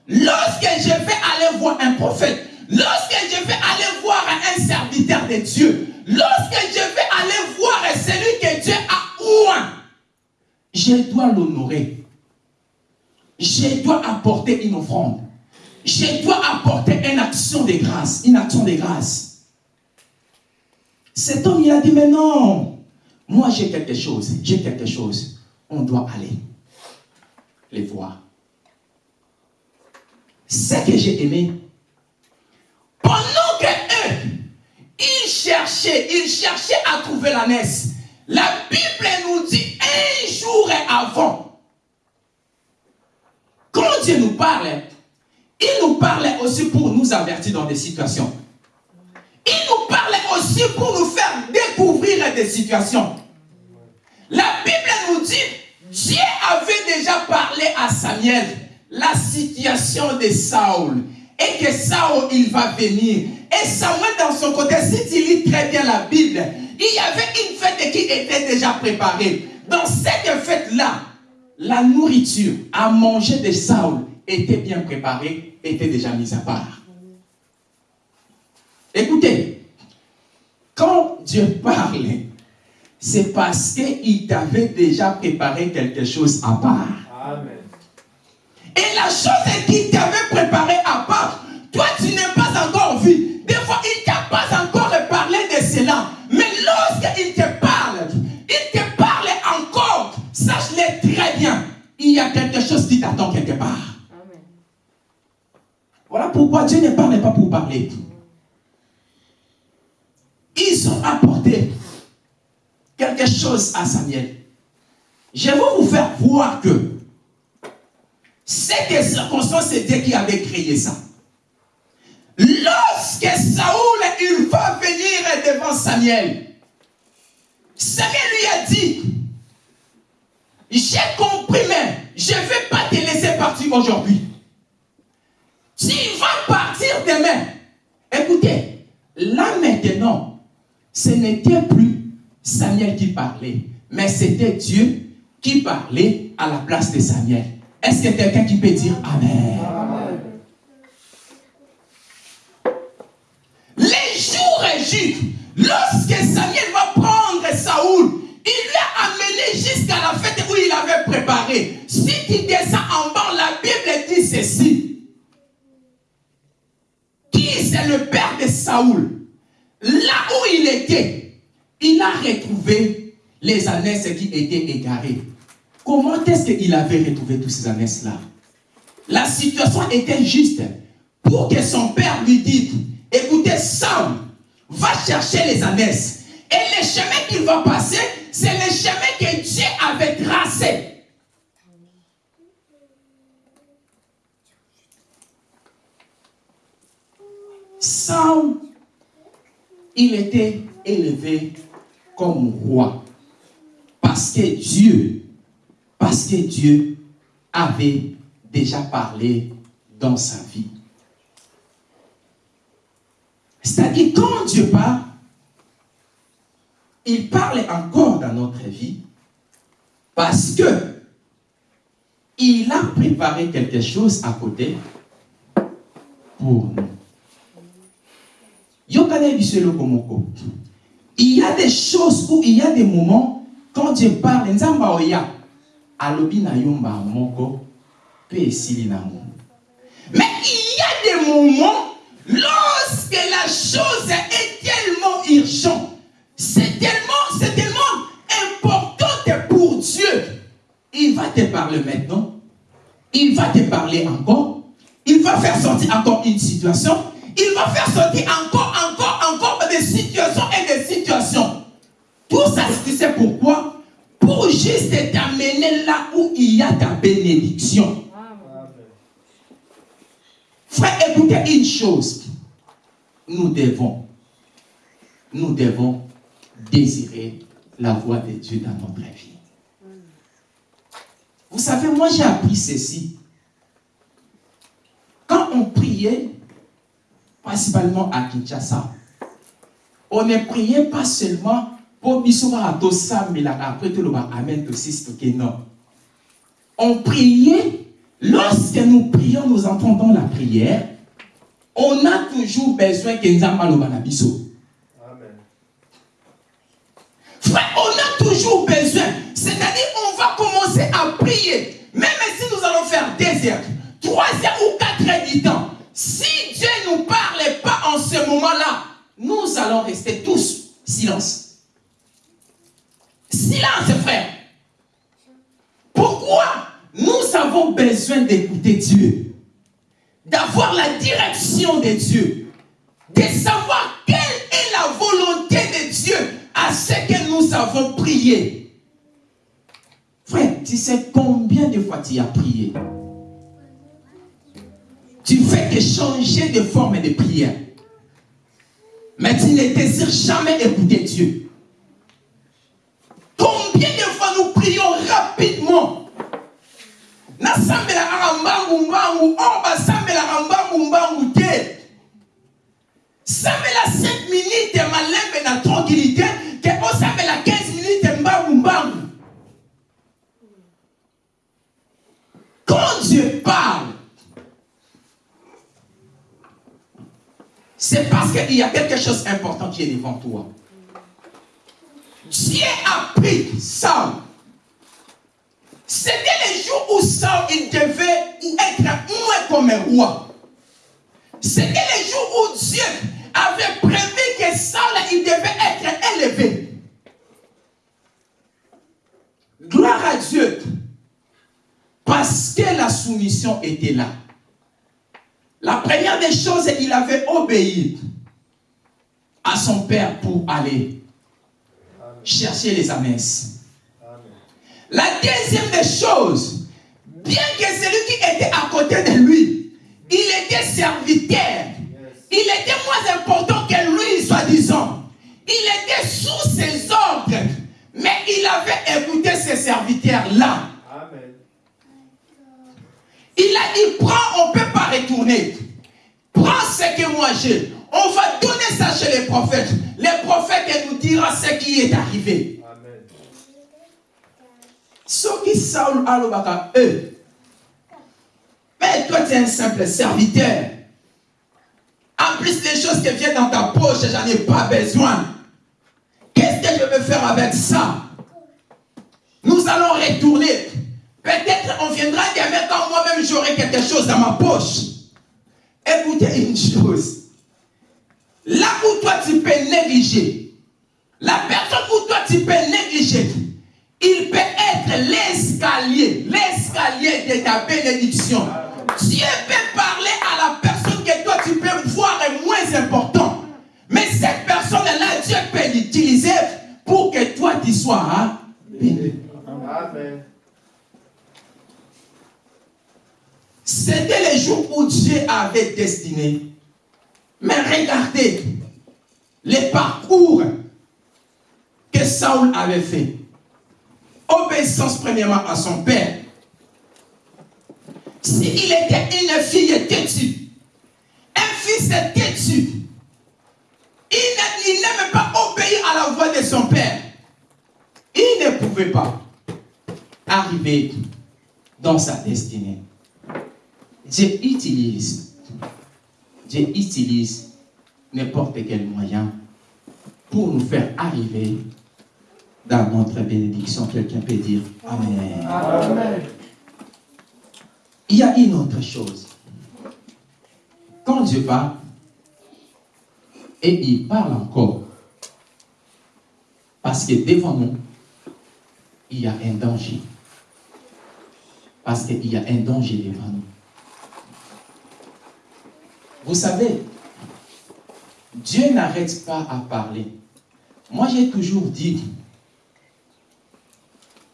Lorsque je vais aller voir un prophète, lorsque je vais aller voir un serviteur de Dieu, lorsque je vais aller voir celui que Dieu a oint, je dois l'honorer. Je dois apporter une offrande. Je dois apporter une action de grâce. Une action de grâce. Cet homme, il a dit, mais non, moi j'ai quelque chose, j'ai quelque chose. On doit aller les voir. Ce que j'ai aimé, pendant que eux, ils cherchaient, ils cherchaient à trouver la naisse, la Bible nous dit un jour avant, quand Dieu nous parle, il nous parlait aussi pour nous avertir dans des situations. Il nous parlait aussi pour nous faire découvrir des situations. La Bible nous dit, Dieu avait déjà parlé à Samuel la situation de Saul. Et que Saul, il va venir. Et Samuel, dans son côté, si tu lis très bien la Bible, il y avait une fête qui était déjà préparée. Dans cette fête-là, la nourriture à manger de Saul était bien préparée, était déjà mise à part. Écoutez, quand Dieu parle, c'est parce qu'il t'avait déjà préparé quelque chose à part. Amen. Et la chose qu'il t'avait préparé à part, toi tu n'es pas encore vu. Des fois, il t'a pas encore parlé de cela. Mais lorsqu'il te parle, il te parle encore. Sache-le très bien. Il y a quelque chose qui t'attend quelque part. Voilà pourquoi Dieu ne parle pas pour parler. Ils ont apporté quelque chose à Samuel. Je vais vous faire voir que c'est des circonstances, Dieu qui avait créé ça. Lorsque Saoul, il va venir devant Samuel, Samuel lui a dit, j'ai compris, mais je ne vais pas te laisser partir aujourd'hui. Tu vas partir demain. Écoutez, là maintenant, ce n'était plus Samuel qui parlait, mais c'était Dieu qui parlait à la place de Samuel. Est-ce a quelqu'un qui peut dire Amen? Les jours Égypte, lorsque Samuel va prendre Saoul, il l'a amené jusqu'à la fête où il avait préparé. Si tu descends en bas, la Bible dit ceci. Qui le père de Saoul Là où il était, il a retrouvé les ânesses qui étaient égarées. Comment est-ce qu'il avait retrouvé tous ces ânesses-là La situation était juste pour que son père lui dise, écoutez, Saul, va chercher les ânesses. Et le chemin qu'il va passer, c'est le chemin que Dieu avait tracé. Saul, il était élevé comme roi. Parce que Dieu, parce que Dieu avait déjà parlé dans sa vie. C'est-à-dire, quand Dieu parle, il parle encore dans notre vie parce que il a préparé quelque chose à côté pour nous. Il y a des choses où il y a des moments quand Dieu parle. Mais il y a des moments lorsque la chose est tellement urgente, c'est tellement, c'est tellement importante pour Dieu. Il va te parler maintenant, il va te parler encore, il va faire sortir encore une situation, il va faire sortir encore, Tout ça, tu sais pourquoi? Pour juste t'amener là où il y a ta bénédiction. Frère, écoutez une chose. Nous devons, nous devons désirer la voix de Dieu dans notre vie. Vous savez, moi j'ai appris ceci. Quand on priait, principalement à Kinshasa, on ne priait pas seulement pour bisoma mais après tout le monde amen to que non. On priait, lorsque nous prions, nous entendons la prière, on a toujours besoin que Nzamba Amen. Frère, on a toujours besoin. C'est-à-dire, on va commencer à prier. Même si nous allons faire des heures, trois heures ou quatre heures du temps. Si Dieu ne nous parle pas en ce moment-là, nous allons rester tous silence. Silence, frère. Pourquoi nous avons besoin d'écouter Dieu? D'avoir la direction de Dieu. De savoir quelle est la volonté de Dieu à ce que nous avons prié. Frère, tu sais combien de fois tu as prié? Tu fais que changer de forme de prière. Mais tu ne désires jamais écouter Dieu. Combien de fois nous prions rapidement? Te. Sambela 5 minutes malembe na tranquillité ke osambela 15 minutes mbangu mbangu. Quand Dieu parle c'est parce qu'il y a quelque chose d'important qui est devant toi Dieu a pris Saul. C'était les jours où Saul il devait être moins comme un roi. C'était les jours où Dieu avait prévu que Saul il devait être élevé. Gloire à Dieu. Parce que la soumission était là. La première des choses, il avait obéi à son père pour aller chercher les amences. La deuxième des choses, bien que celui qui était à côté de lui, il était serviteur. Il était moins important que lui, soi-disant. Il était sous ses ordres. Mais il avait écouté ses serviteurs-là. Il a dit, prends, on ne peut pas retourner. Prends ce que moi j'ai. On va donner ça chez les prophètes. Les prophètes nous dira ce qui est arrivé. Amen. Ce qui Saul alobaka eux. Mais toi tu es un simple serviteur. En plus des choses qui viennent dans ta poche, j'en ai pas besoin. Qu'est-ce que je vais faire avec ça? Nous allons retourner. Peut-être on viendra demain quand moi-même j'aurai quelque chose dans ma poche. Écoutez une chose. Là où toi tu peux négliger, la personne où toi tu peux négliger, il peut être l'escalier, l'escalier de ta bénédiction. Dieu peut parler à la personne que toi tu peux voir est moins important. Mais cette personne-là, Dieu peut l'utiliser pour que toi tu sois hein, béni. Amen. C'était les jours où Dieu avait destiné mais regardez les parcours que Saul avait fait. Obéissance premièrement à son père. S'il était une fille têtue, un fils têtu, il n'aimait pas obéir à la voix de son père. Il ne pouvait pas arriver dans sa destinée. Dieu utilise Dieu utilise n'importe quel moyen pour nous faire arriver dans notre bénédiction. Quelqu'un peut dire Amen. Amen. Il y a une autre chose. Quand Dieu parle, et il parle encore, parce que devant nous, il y a un danger. Parce qu'il y a un danger devant nous. Vous savez, Dieu n'arrête pas à parler. Moi, j'ai toujours dit,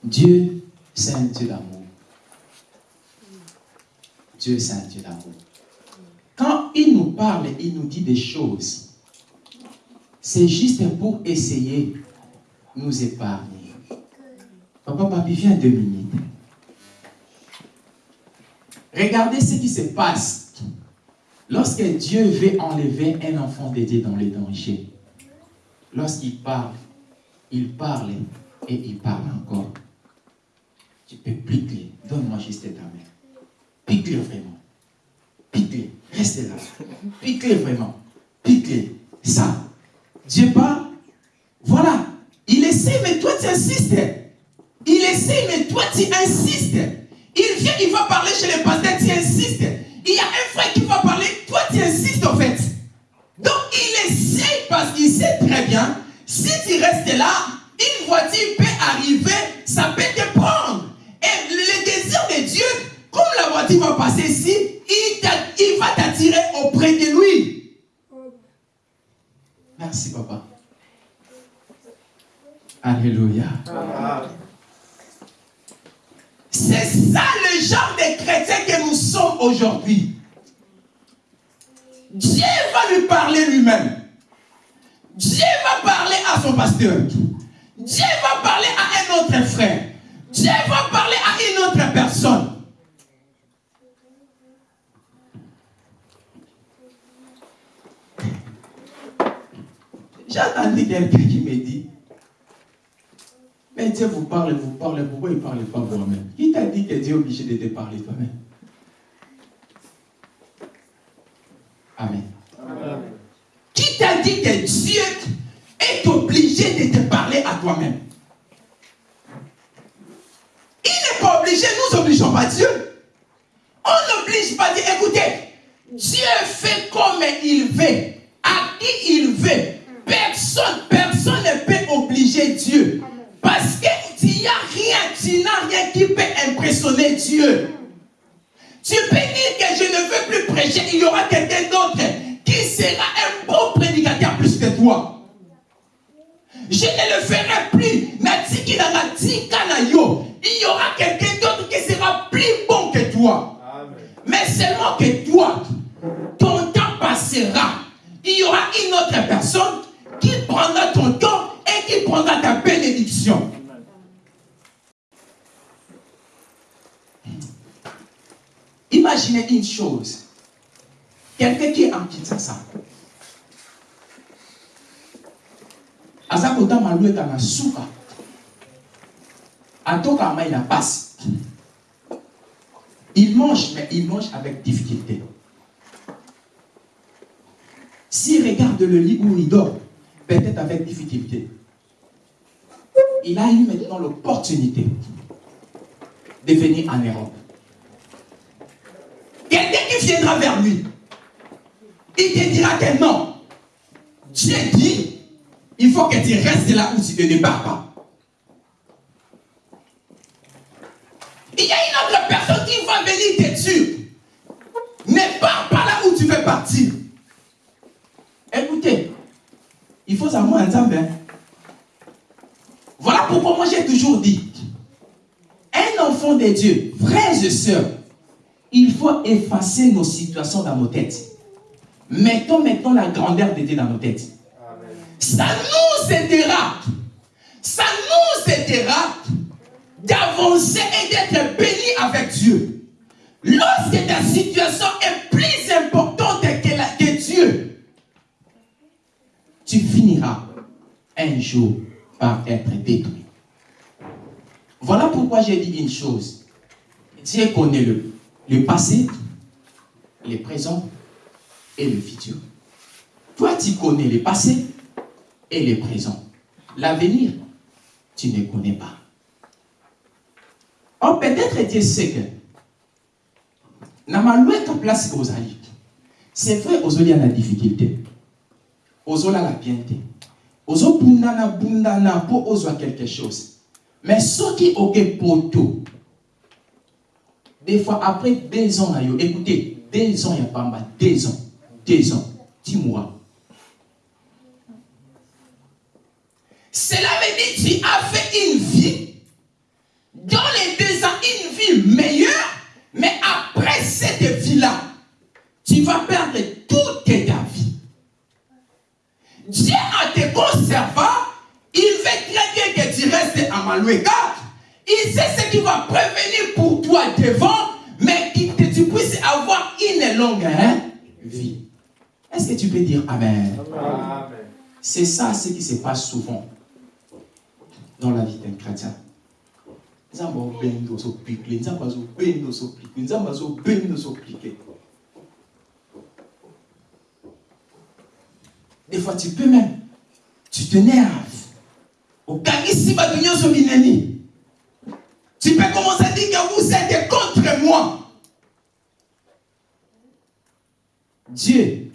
Dieu, c'est un Dieu d'amour. Dieu, c'est un Dieu d'amour. il nous parle, il nous dit des choses, c'est juste pour essayer de nous épargner. Papa, papi, viens deux minutes. Regardez ce qui se passe lorsque Dieu veut enlever un enfant dédié dans les dangers. Lorsqu'il parle, il parle et il parle encore. Tu peux piquer. Donne-moi juste ta main. Pique-le vraiment. Pique-le. Reste là. Pique-le vraiment. Pique-le. Ça. Dieu parle. Voilà. Il essaie, mais toi tu insistes. Il essaie, mais toi tu insistes. Il vient, il va parler chez les pasteurs, tu insistes. Il y a un frère qui va parler, toi tu insistes en fait. Donc il essaie parce qu'il sait très bien, si tu restes là, une voiture peut arriver, ça peut te prendre. Et le désir de Dieu, comme la voiture va passer ici, il va t'attirer auprès de lui. Merci papa. Alléluia. C'est ça le genre de chrétien que nous sommes aujourd'hui. Dieu va lui parler lui-même. Dieu va parler à son pasteur. Dieu va parler à un autre frère. Dieu va parler à une autre personne. J'ai entendu quelqu'un qui mais Dieu vous parle, vous parle, pourquoi il ne parle pas vous-même? Qui t'a dit que Dieu est obligé de te parler toi-même Amen. Qui t'a dit que Dieu est obligé de te parler à toi-même? Il n'est pas obligé, nous n'obligeons pas Dieu. On n'oblige pas Dieu. Écoutez, Dieu fait comme il veut, à qui il veut. Personne, personne ne peut obliger Dieu. Parce qu'il n'y a rien, tu n'as rien qui peut impressionner Dieu. Tu peux dire que je ne veux plus prêcher, il y aura quelqu'un d'autre qui sera un bon prédicateur plus que toi. Je ne le ferai plus. Il y aura quelqu'un d'autre qui sera plus bon que toi. Mais seulement que toi, ton temps passera. Il y aura une autre personne qui prendra ton temps et qui prendra ta bénédiction. Imaginez une chose. Quelqu'un qui est en Kinshasa. aza kotama lweta na suka atokama il a passe il mange mais il mange avec difficulté s'il regarde le lit où il dort peut-être avec difficulté il a eu maintenant l'opportunité de venir en Europe quelqu'un qui viendra vers lui il te dira que non Dieu dit il faut que tu restes là où tu ne débarques pas. Il y a une autre personne qui va venir te dire, ne pars pas là où tu veux partir. Écoutez, il faut savoir un temps. Pourquoi moi j'ai toujours dit, un enfant de Dieu, frères et sœurs, il faut effacer nos situations dans nos têtes. Mettons maintenant la grandeur de Dieu dans nos têtes ça nous aidera, ça nous aidera d'avancer et d'être bénis avec Dieu. Lorsque ta situation est plus importante que, la, que Dieu, tu finiras un jour par être détruit. Voilà pourquoi j'ai dit une chose. Dieu connaît le, le passé, le présent et le futur. Toi, tu connais le passé, et le présent. L'avenir, tu ne connais pas. Or, peut-être Dieu sait que, na malouette place alliés, c'est vrai, aux a la difficulté, aux la aux bundana bundana pour aux quelque chose. Mais qui ont poto, des fois après deux ans, écoutez, deux ans, il y a pas mal, deux ans, deux ans, dix mois. Cela veut dire tu as fait une vie, dans les deux ans, une vie meilleure, mais après cette vie-là, tu vas perdre tes bons servants, il veut très bien que tu restes à Malouéka. Il sait ce qui va prévenir pour toi devant, mais que tu puisses avoir une longue hein, vie. Est-ce que tu peux dire Amen, Amen. C'est ça ce qui se passe souvent dans la vie d'un chrétien. des fois tu peux même tu t'énerves. Tu peux commencer à dire que vous êtes contre moi. Dieu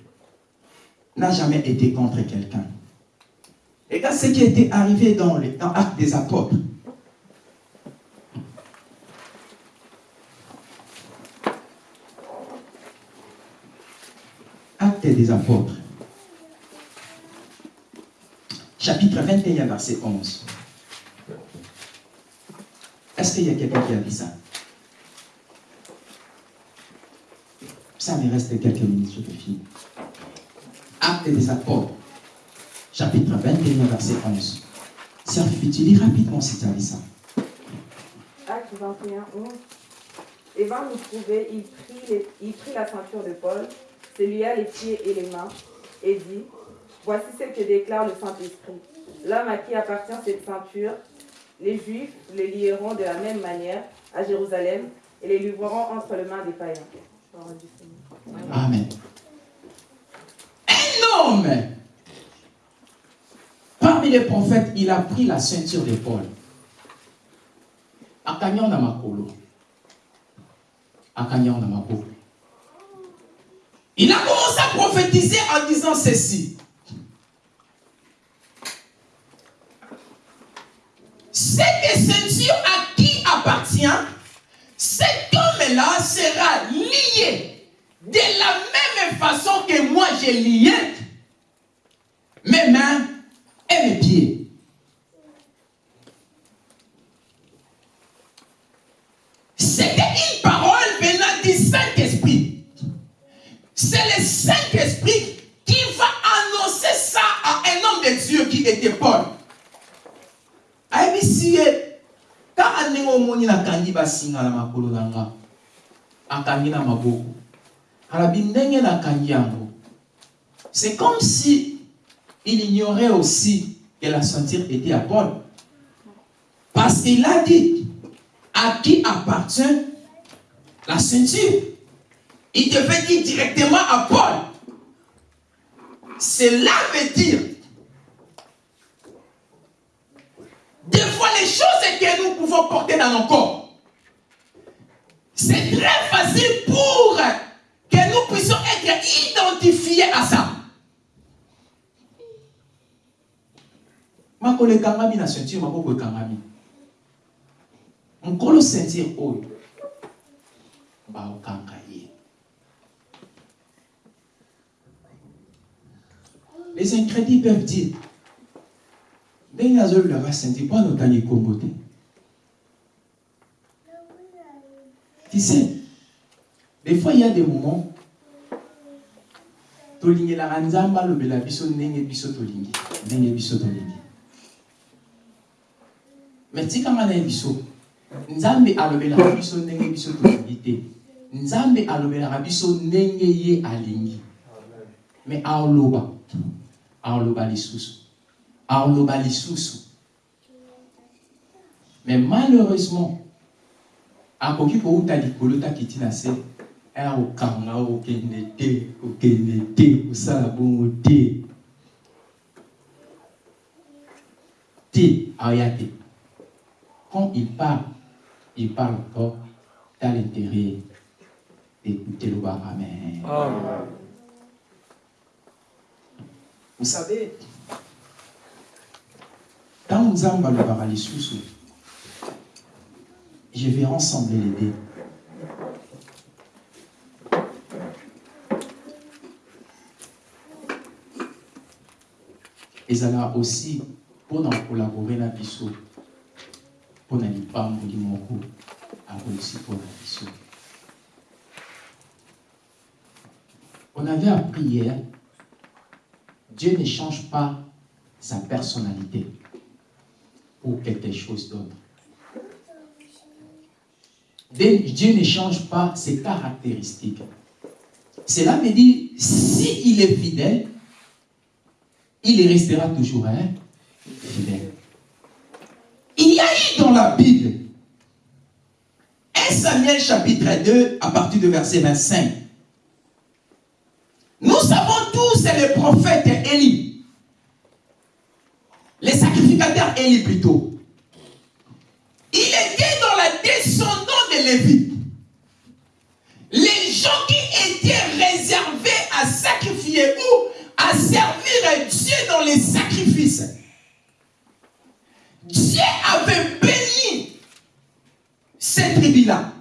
n'a jamais été contre quelqu'un. Regarde ce qui était arrivé dans les dans Actes des Apôtres. Actes des Apôtres. Chapitre 21, verset 11. Est-ce qu'il y a quelqu'un qui a dit ça? Ça me reste quelques minutes, je finis. Actes des Apôtres, chapitre 21, verset 11. Serge, tu lis rapidement si tu as dit ça. Acte 21, 11. Et vint nous trouver, il prit, il prit la ceinture de Paul, se lia les pieds et les mains, et dit Voici ce que déclare le Saint-Esprit. L'homme à qui appartient cette ceinture, les Juifs les lieront de la même manière à Jérusalem et les livreront entre les mains des païens. Amen. Un homme, parmi les prophètes, il a pris la ceinture de Paul. Akanya na makolo. Akanya na makolo. Il a commencé à prophétiser en disant ceci. Cette ceinture à qui appartient, cet homme-là sera lié de la même façon que moi j'ai lié mes mains et mes pieds. C'était une parole venant du Saint-Esprit. C'est le Saint-Esprit qui va annoncer ça à un homme de Dieu qui était Paul. C'est comme si il ignorait aussi que la ceinture était à Paul. Parce qu'il a dit à qui appartient la ceinture. Il devait dire directement à Paul. Cela veut dire Des les choses que nous pouvons porter dans nos corps, c'est très facile pour que nous puissions être identifiés à ça. ye les incrédits peuvent dire ndenge azolulaka ceinture mpo anotangi ekombo te tu sais des fois il y a des moments tolingelaka nzambe alobela biso biso biso biso biso biso biso aoloba lisusu me malheureusement akoki kouta likolo takiti na se aya kokanga kokende te kokende te kosala bongo te te aya te quand il parle il parle encore dans l'intérêt d'écouter le amen Amen. vous savez ntango nzambe alobaka lisusu je vais ensemble l'aider ezala aussi mpona kolabore na biso mpona lipamboli moko akosi mpona biso on avait appris hier Dieu ne change pas sa personnalité. Pour quelque chose d'autre. Dieu ne change pas ses caractéristiques. Cela me dit, s'il il est fidèle, il restera toujours fidèle. Il y a eu dans la Bible 1 Samuel chapitre 2 à partir de verset 25. Nous savons tous, c'est le prophète Élie. Les sacrificateurs Élie plutôt. Il était dans la descendante de Lévi. Les gens qui étaient réservés à sacrifier ou à servir Dieu dans les sacrifices. Dieu avait béni cette tribu-là.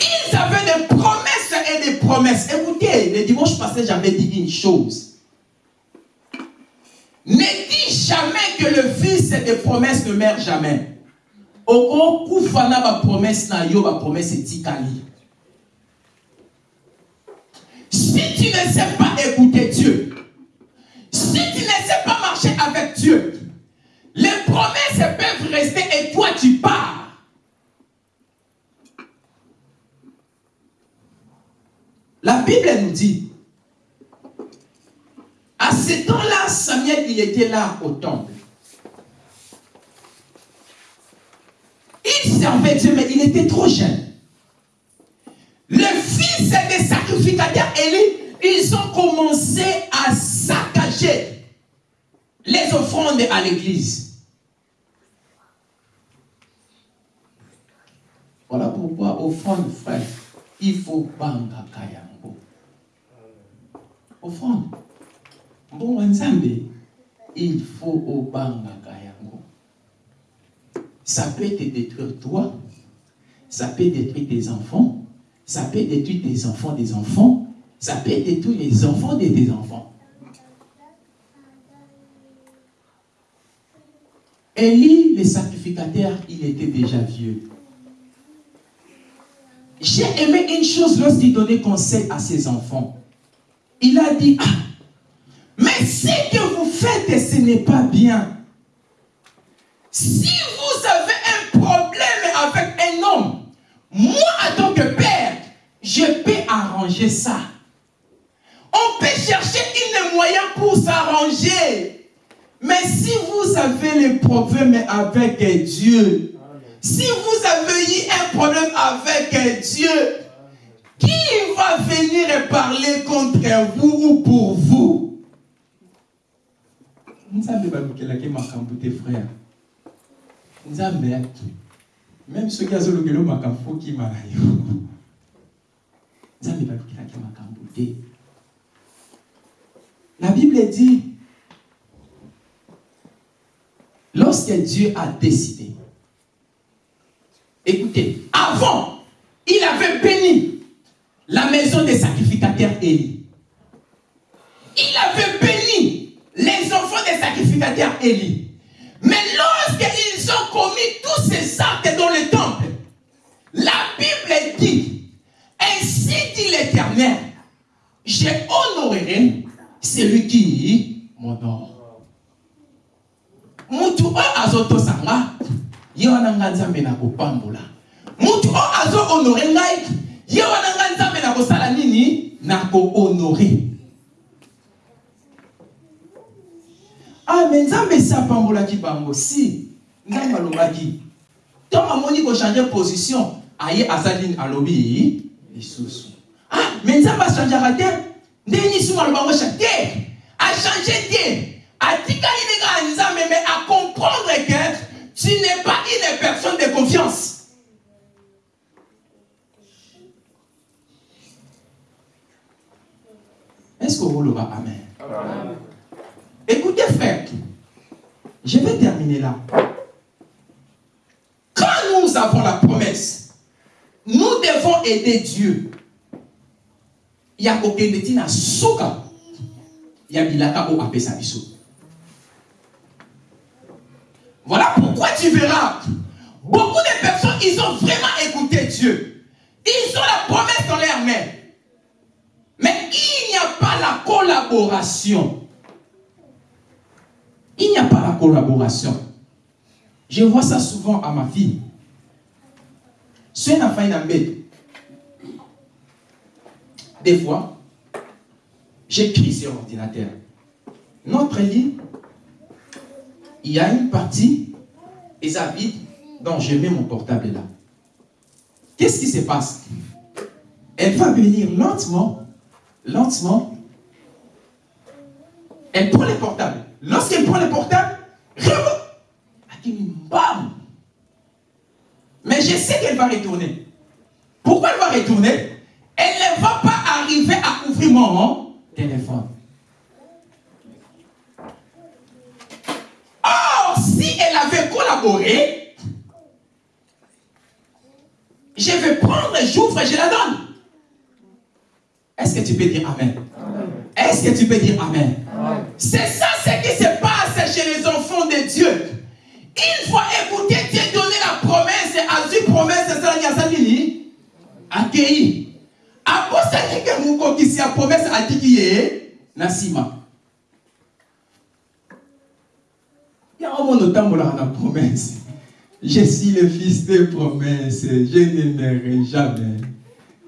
Ils avaient des promesses et des promesses. Écoutez, le dimanche passé, j'avais dit une chose. Ne dis jamais que le fils des promesses ne meurt jamais. Oko kufana ba promesse na yo ba promesse etikali. Si tu ne sais pas écouter Dieu, si tu ne sais pas marcher avec Dieu, les promesses peuvent rester et toi tu pars. La Bible nous dit, à ce temps-là, Samuel, il était là au temple. Il servait Dieu, mais il était trop jeune. Le fils des sacrificateurs Élie, ils ont commencé à saccager les offrandes à l'église. Voilà pourquoi, offrande, frère, il faut banga kayambo. Offrande. Bon, Nzambe, il faut au banga kayango. Ça peut te détruire toi, ça peut détruire tes enfants, ça peut détruire tes enfants des enfants, ça peut détruire les enfants de tes enfants. Élie, le sacrificateur, il était déjà vieux. J'ai aimé une chose lorsqu'il donnait conseil à ses enfants. Il a dit, ah, mais ce que vous faites, ce n'est pas bien. Si vous avez un problème avec un homme, moi, en tant que père, je peux arranger ça. On peut chercher un moyen pour s'arranger. Mais si vous avez le problème avec Dieu, si vous avez eu un problème avec Dieu, qui va venir parler contre vous ou pour vous? Nzambe balukelaki makambo te frère. Nzambe atu même soki azolukela makambo fokima na yo. Nzambe balukelaki makambo te. La bible dit lorsque dieu a décidé écoutez avant il avait béni la maison des sacrificateurs Élie. Il béni les sacrificateurs Élie. Mais lorsqu'ils ont commis tous ces actes dans le temple, la Bible dit, ainsi dit l'Éternel, je honorerai celui qui m'honore. mutu oyo azotosanga ye wana nga nzambe na kopambola mutu oyo azohonore ngai ye wana nga nzambe na kosala nini? Na ah me nzambe esi apambolaki bango. Si nzambe alobaki. Ntango amoni kochange position aye aza nini? Alobi lisusu ah me nzambe achangeaka te. Ndenge lisumu aloba ngo cha te. Achange te. Atikali ndenge ya nzambe mais à comprendre que tu n'es pas une personne de confiance. Est-ce que vous le amen. Amen. Écoutez, frère, je vais terminer là. Quand nous avons la promesse, nous devons aider Dieu. Il y a aucun détina soka. Il y a bilaka au. Voilà pourquoi tu verras beaucoup de personnes, ils ont vraiment écouté Dieu. Ils ont la promesse dans leurs mains. Mais il n'y a pas la collaboration. Il n'y a pas la collaboration. Je vois ça souvent à ma fille. Si elle a fait une des fois, j'écris sur l'ordinateur. Notre lit, il y a une partie, et ça vide, donc je mets mon portable là. Qu'est-ce qui se passe? Elle va venir lentement, lentement. Elle prend le portable. Lorsqu'elle prend le portable, bam Mais je sais qu'elle va retourner. Pourquoi elle va retourner? Elle ne va pas arriver à ouvrir mon téléphone. Or, si elle avait collaboré, je vais prendre, j'ouvre et je la donne. Est-ce que tu peux dire Amen? Est-ce que tu peux dire Amen? C'est ça ce qui se passe Il faut écouter Dieu donner la promesse, Azu promesse, c'est ça, Yasani, accueilli. Après ça, que vous qui la promesse a dit qu'il est Nassima. Il y a un moment où la promesse. Je suis le fils de promesse. Je n'aimerai jamais.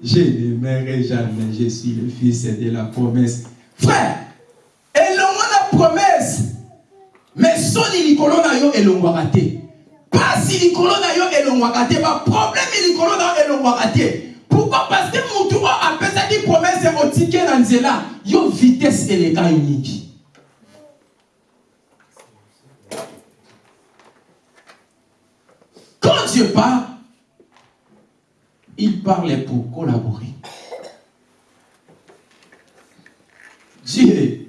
Je n'aimerai jamais. Je suis le fils de la promesse. Frère, et la promesse. Mais soni likolo na yo elongwaka te. Pasi likolo na yo elongwaka te. Ba problème likolo na yo elongwaka te. Pourquoi? Parce que mutu oyo apesaki promesse otike na nzela yo vitesse eleka yo mingi. Quand Dieu parle, il parle pour collaborer. Dieu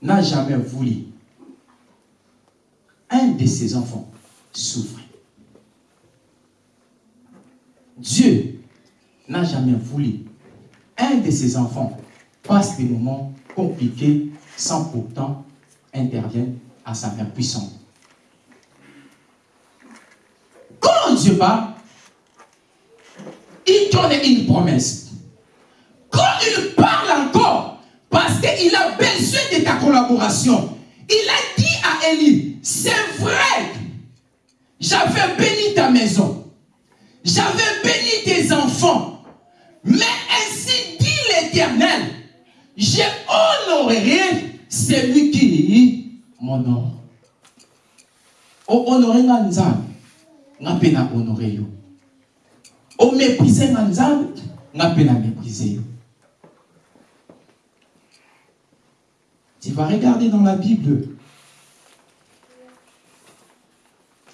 n'a jamais voulu un de ses enfants souffrir. Dieu n'a jamais voulu un de ses enfants passe des moments compliqués sans pourtant intervenir à sa main puissante. Quand Dieu parle, il donne une promesse. Quand il parle encore, parce qu'il a besoin de ta collaboration, il a dit à Élie, c'est vrai, j'avais béni ta maison, j'avais béni tes enfants, mais ainsi dit l'Éternel, j'ai honoré celui qui m'honore. Honoré nga nzambe, nga pe na honoré yo. O méprisé nga nzambe, nga pe. Tu vas regarder dans la Bible.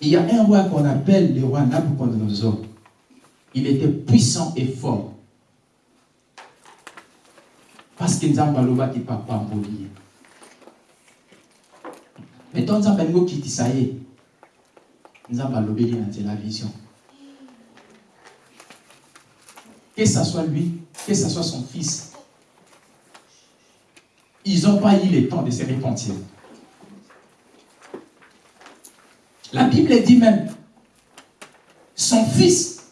Il y a un roi qu'on appelle le roi Nabucodonosor. Il était puissant et fort. Parce que Nzamba loba qui papa mboli. Mais ton Nzamba ngo kiti est. Nzamba lobeli la vision. Que ce soit lui, que ce soit son fils, ils n'ont pas eu le temps de se repentir. La Bible dit même, son fils,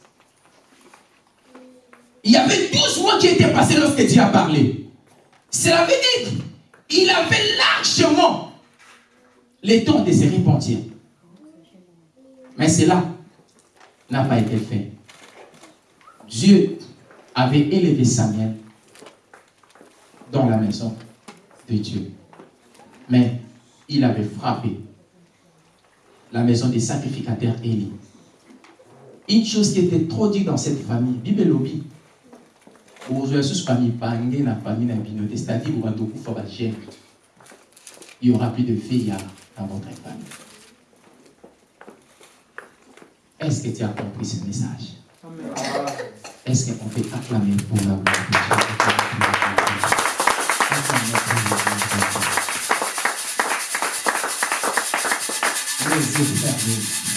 il y avait 12 mois qui étaient passés lorsque Dieu a parlé. Cela veut dire qu'il avait largement le temps de se repentir. Mais cela n'a pas été fait. Dieu avait élevé Samuel dans la maison de Dieu. Mais il avait frappé la maison des sacrificateurs Élie. Une chose qui était trop dite dans cette famille, Bible lobby, famille la famille c'est-à-dire il y aura plus de filles dans votre famille. Est-ce que tu as compris ce message? Est-ce qu'on peut acclamer pour la gloire de Dieu? Les yeux fermés.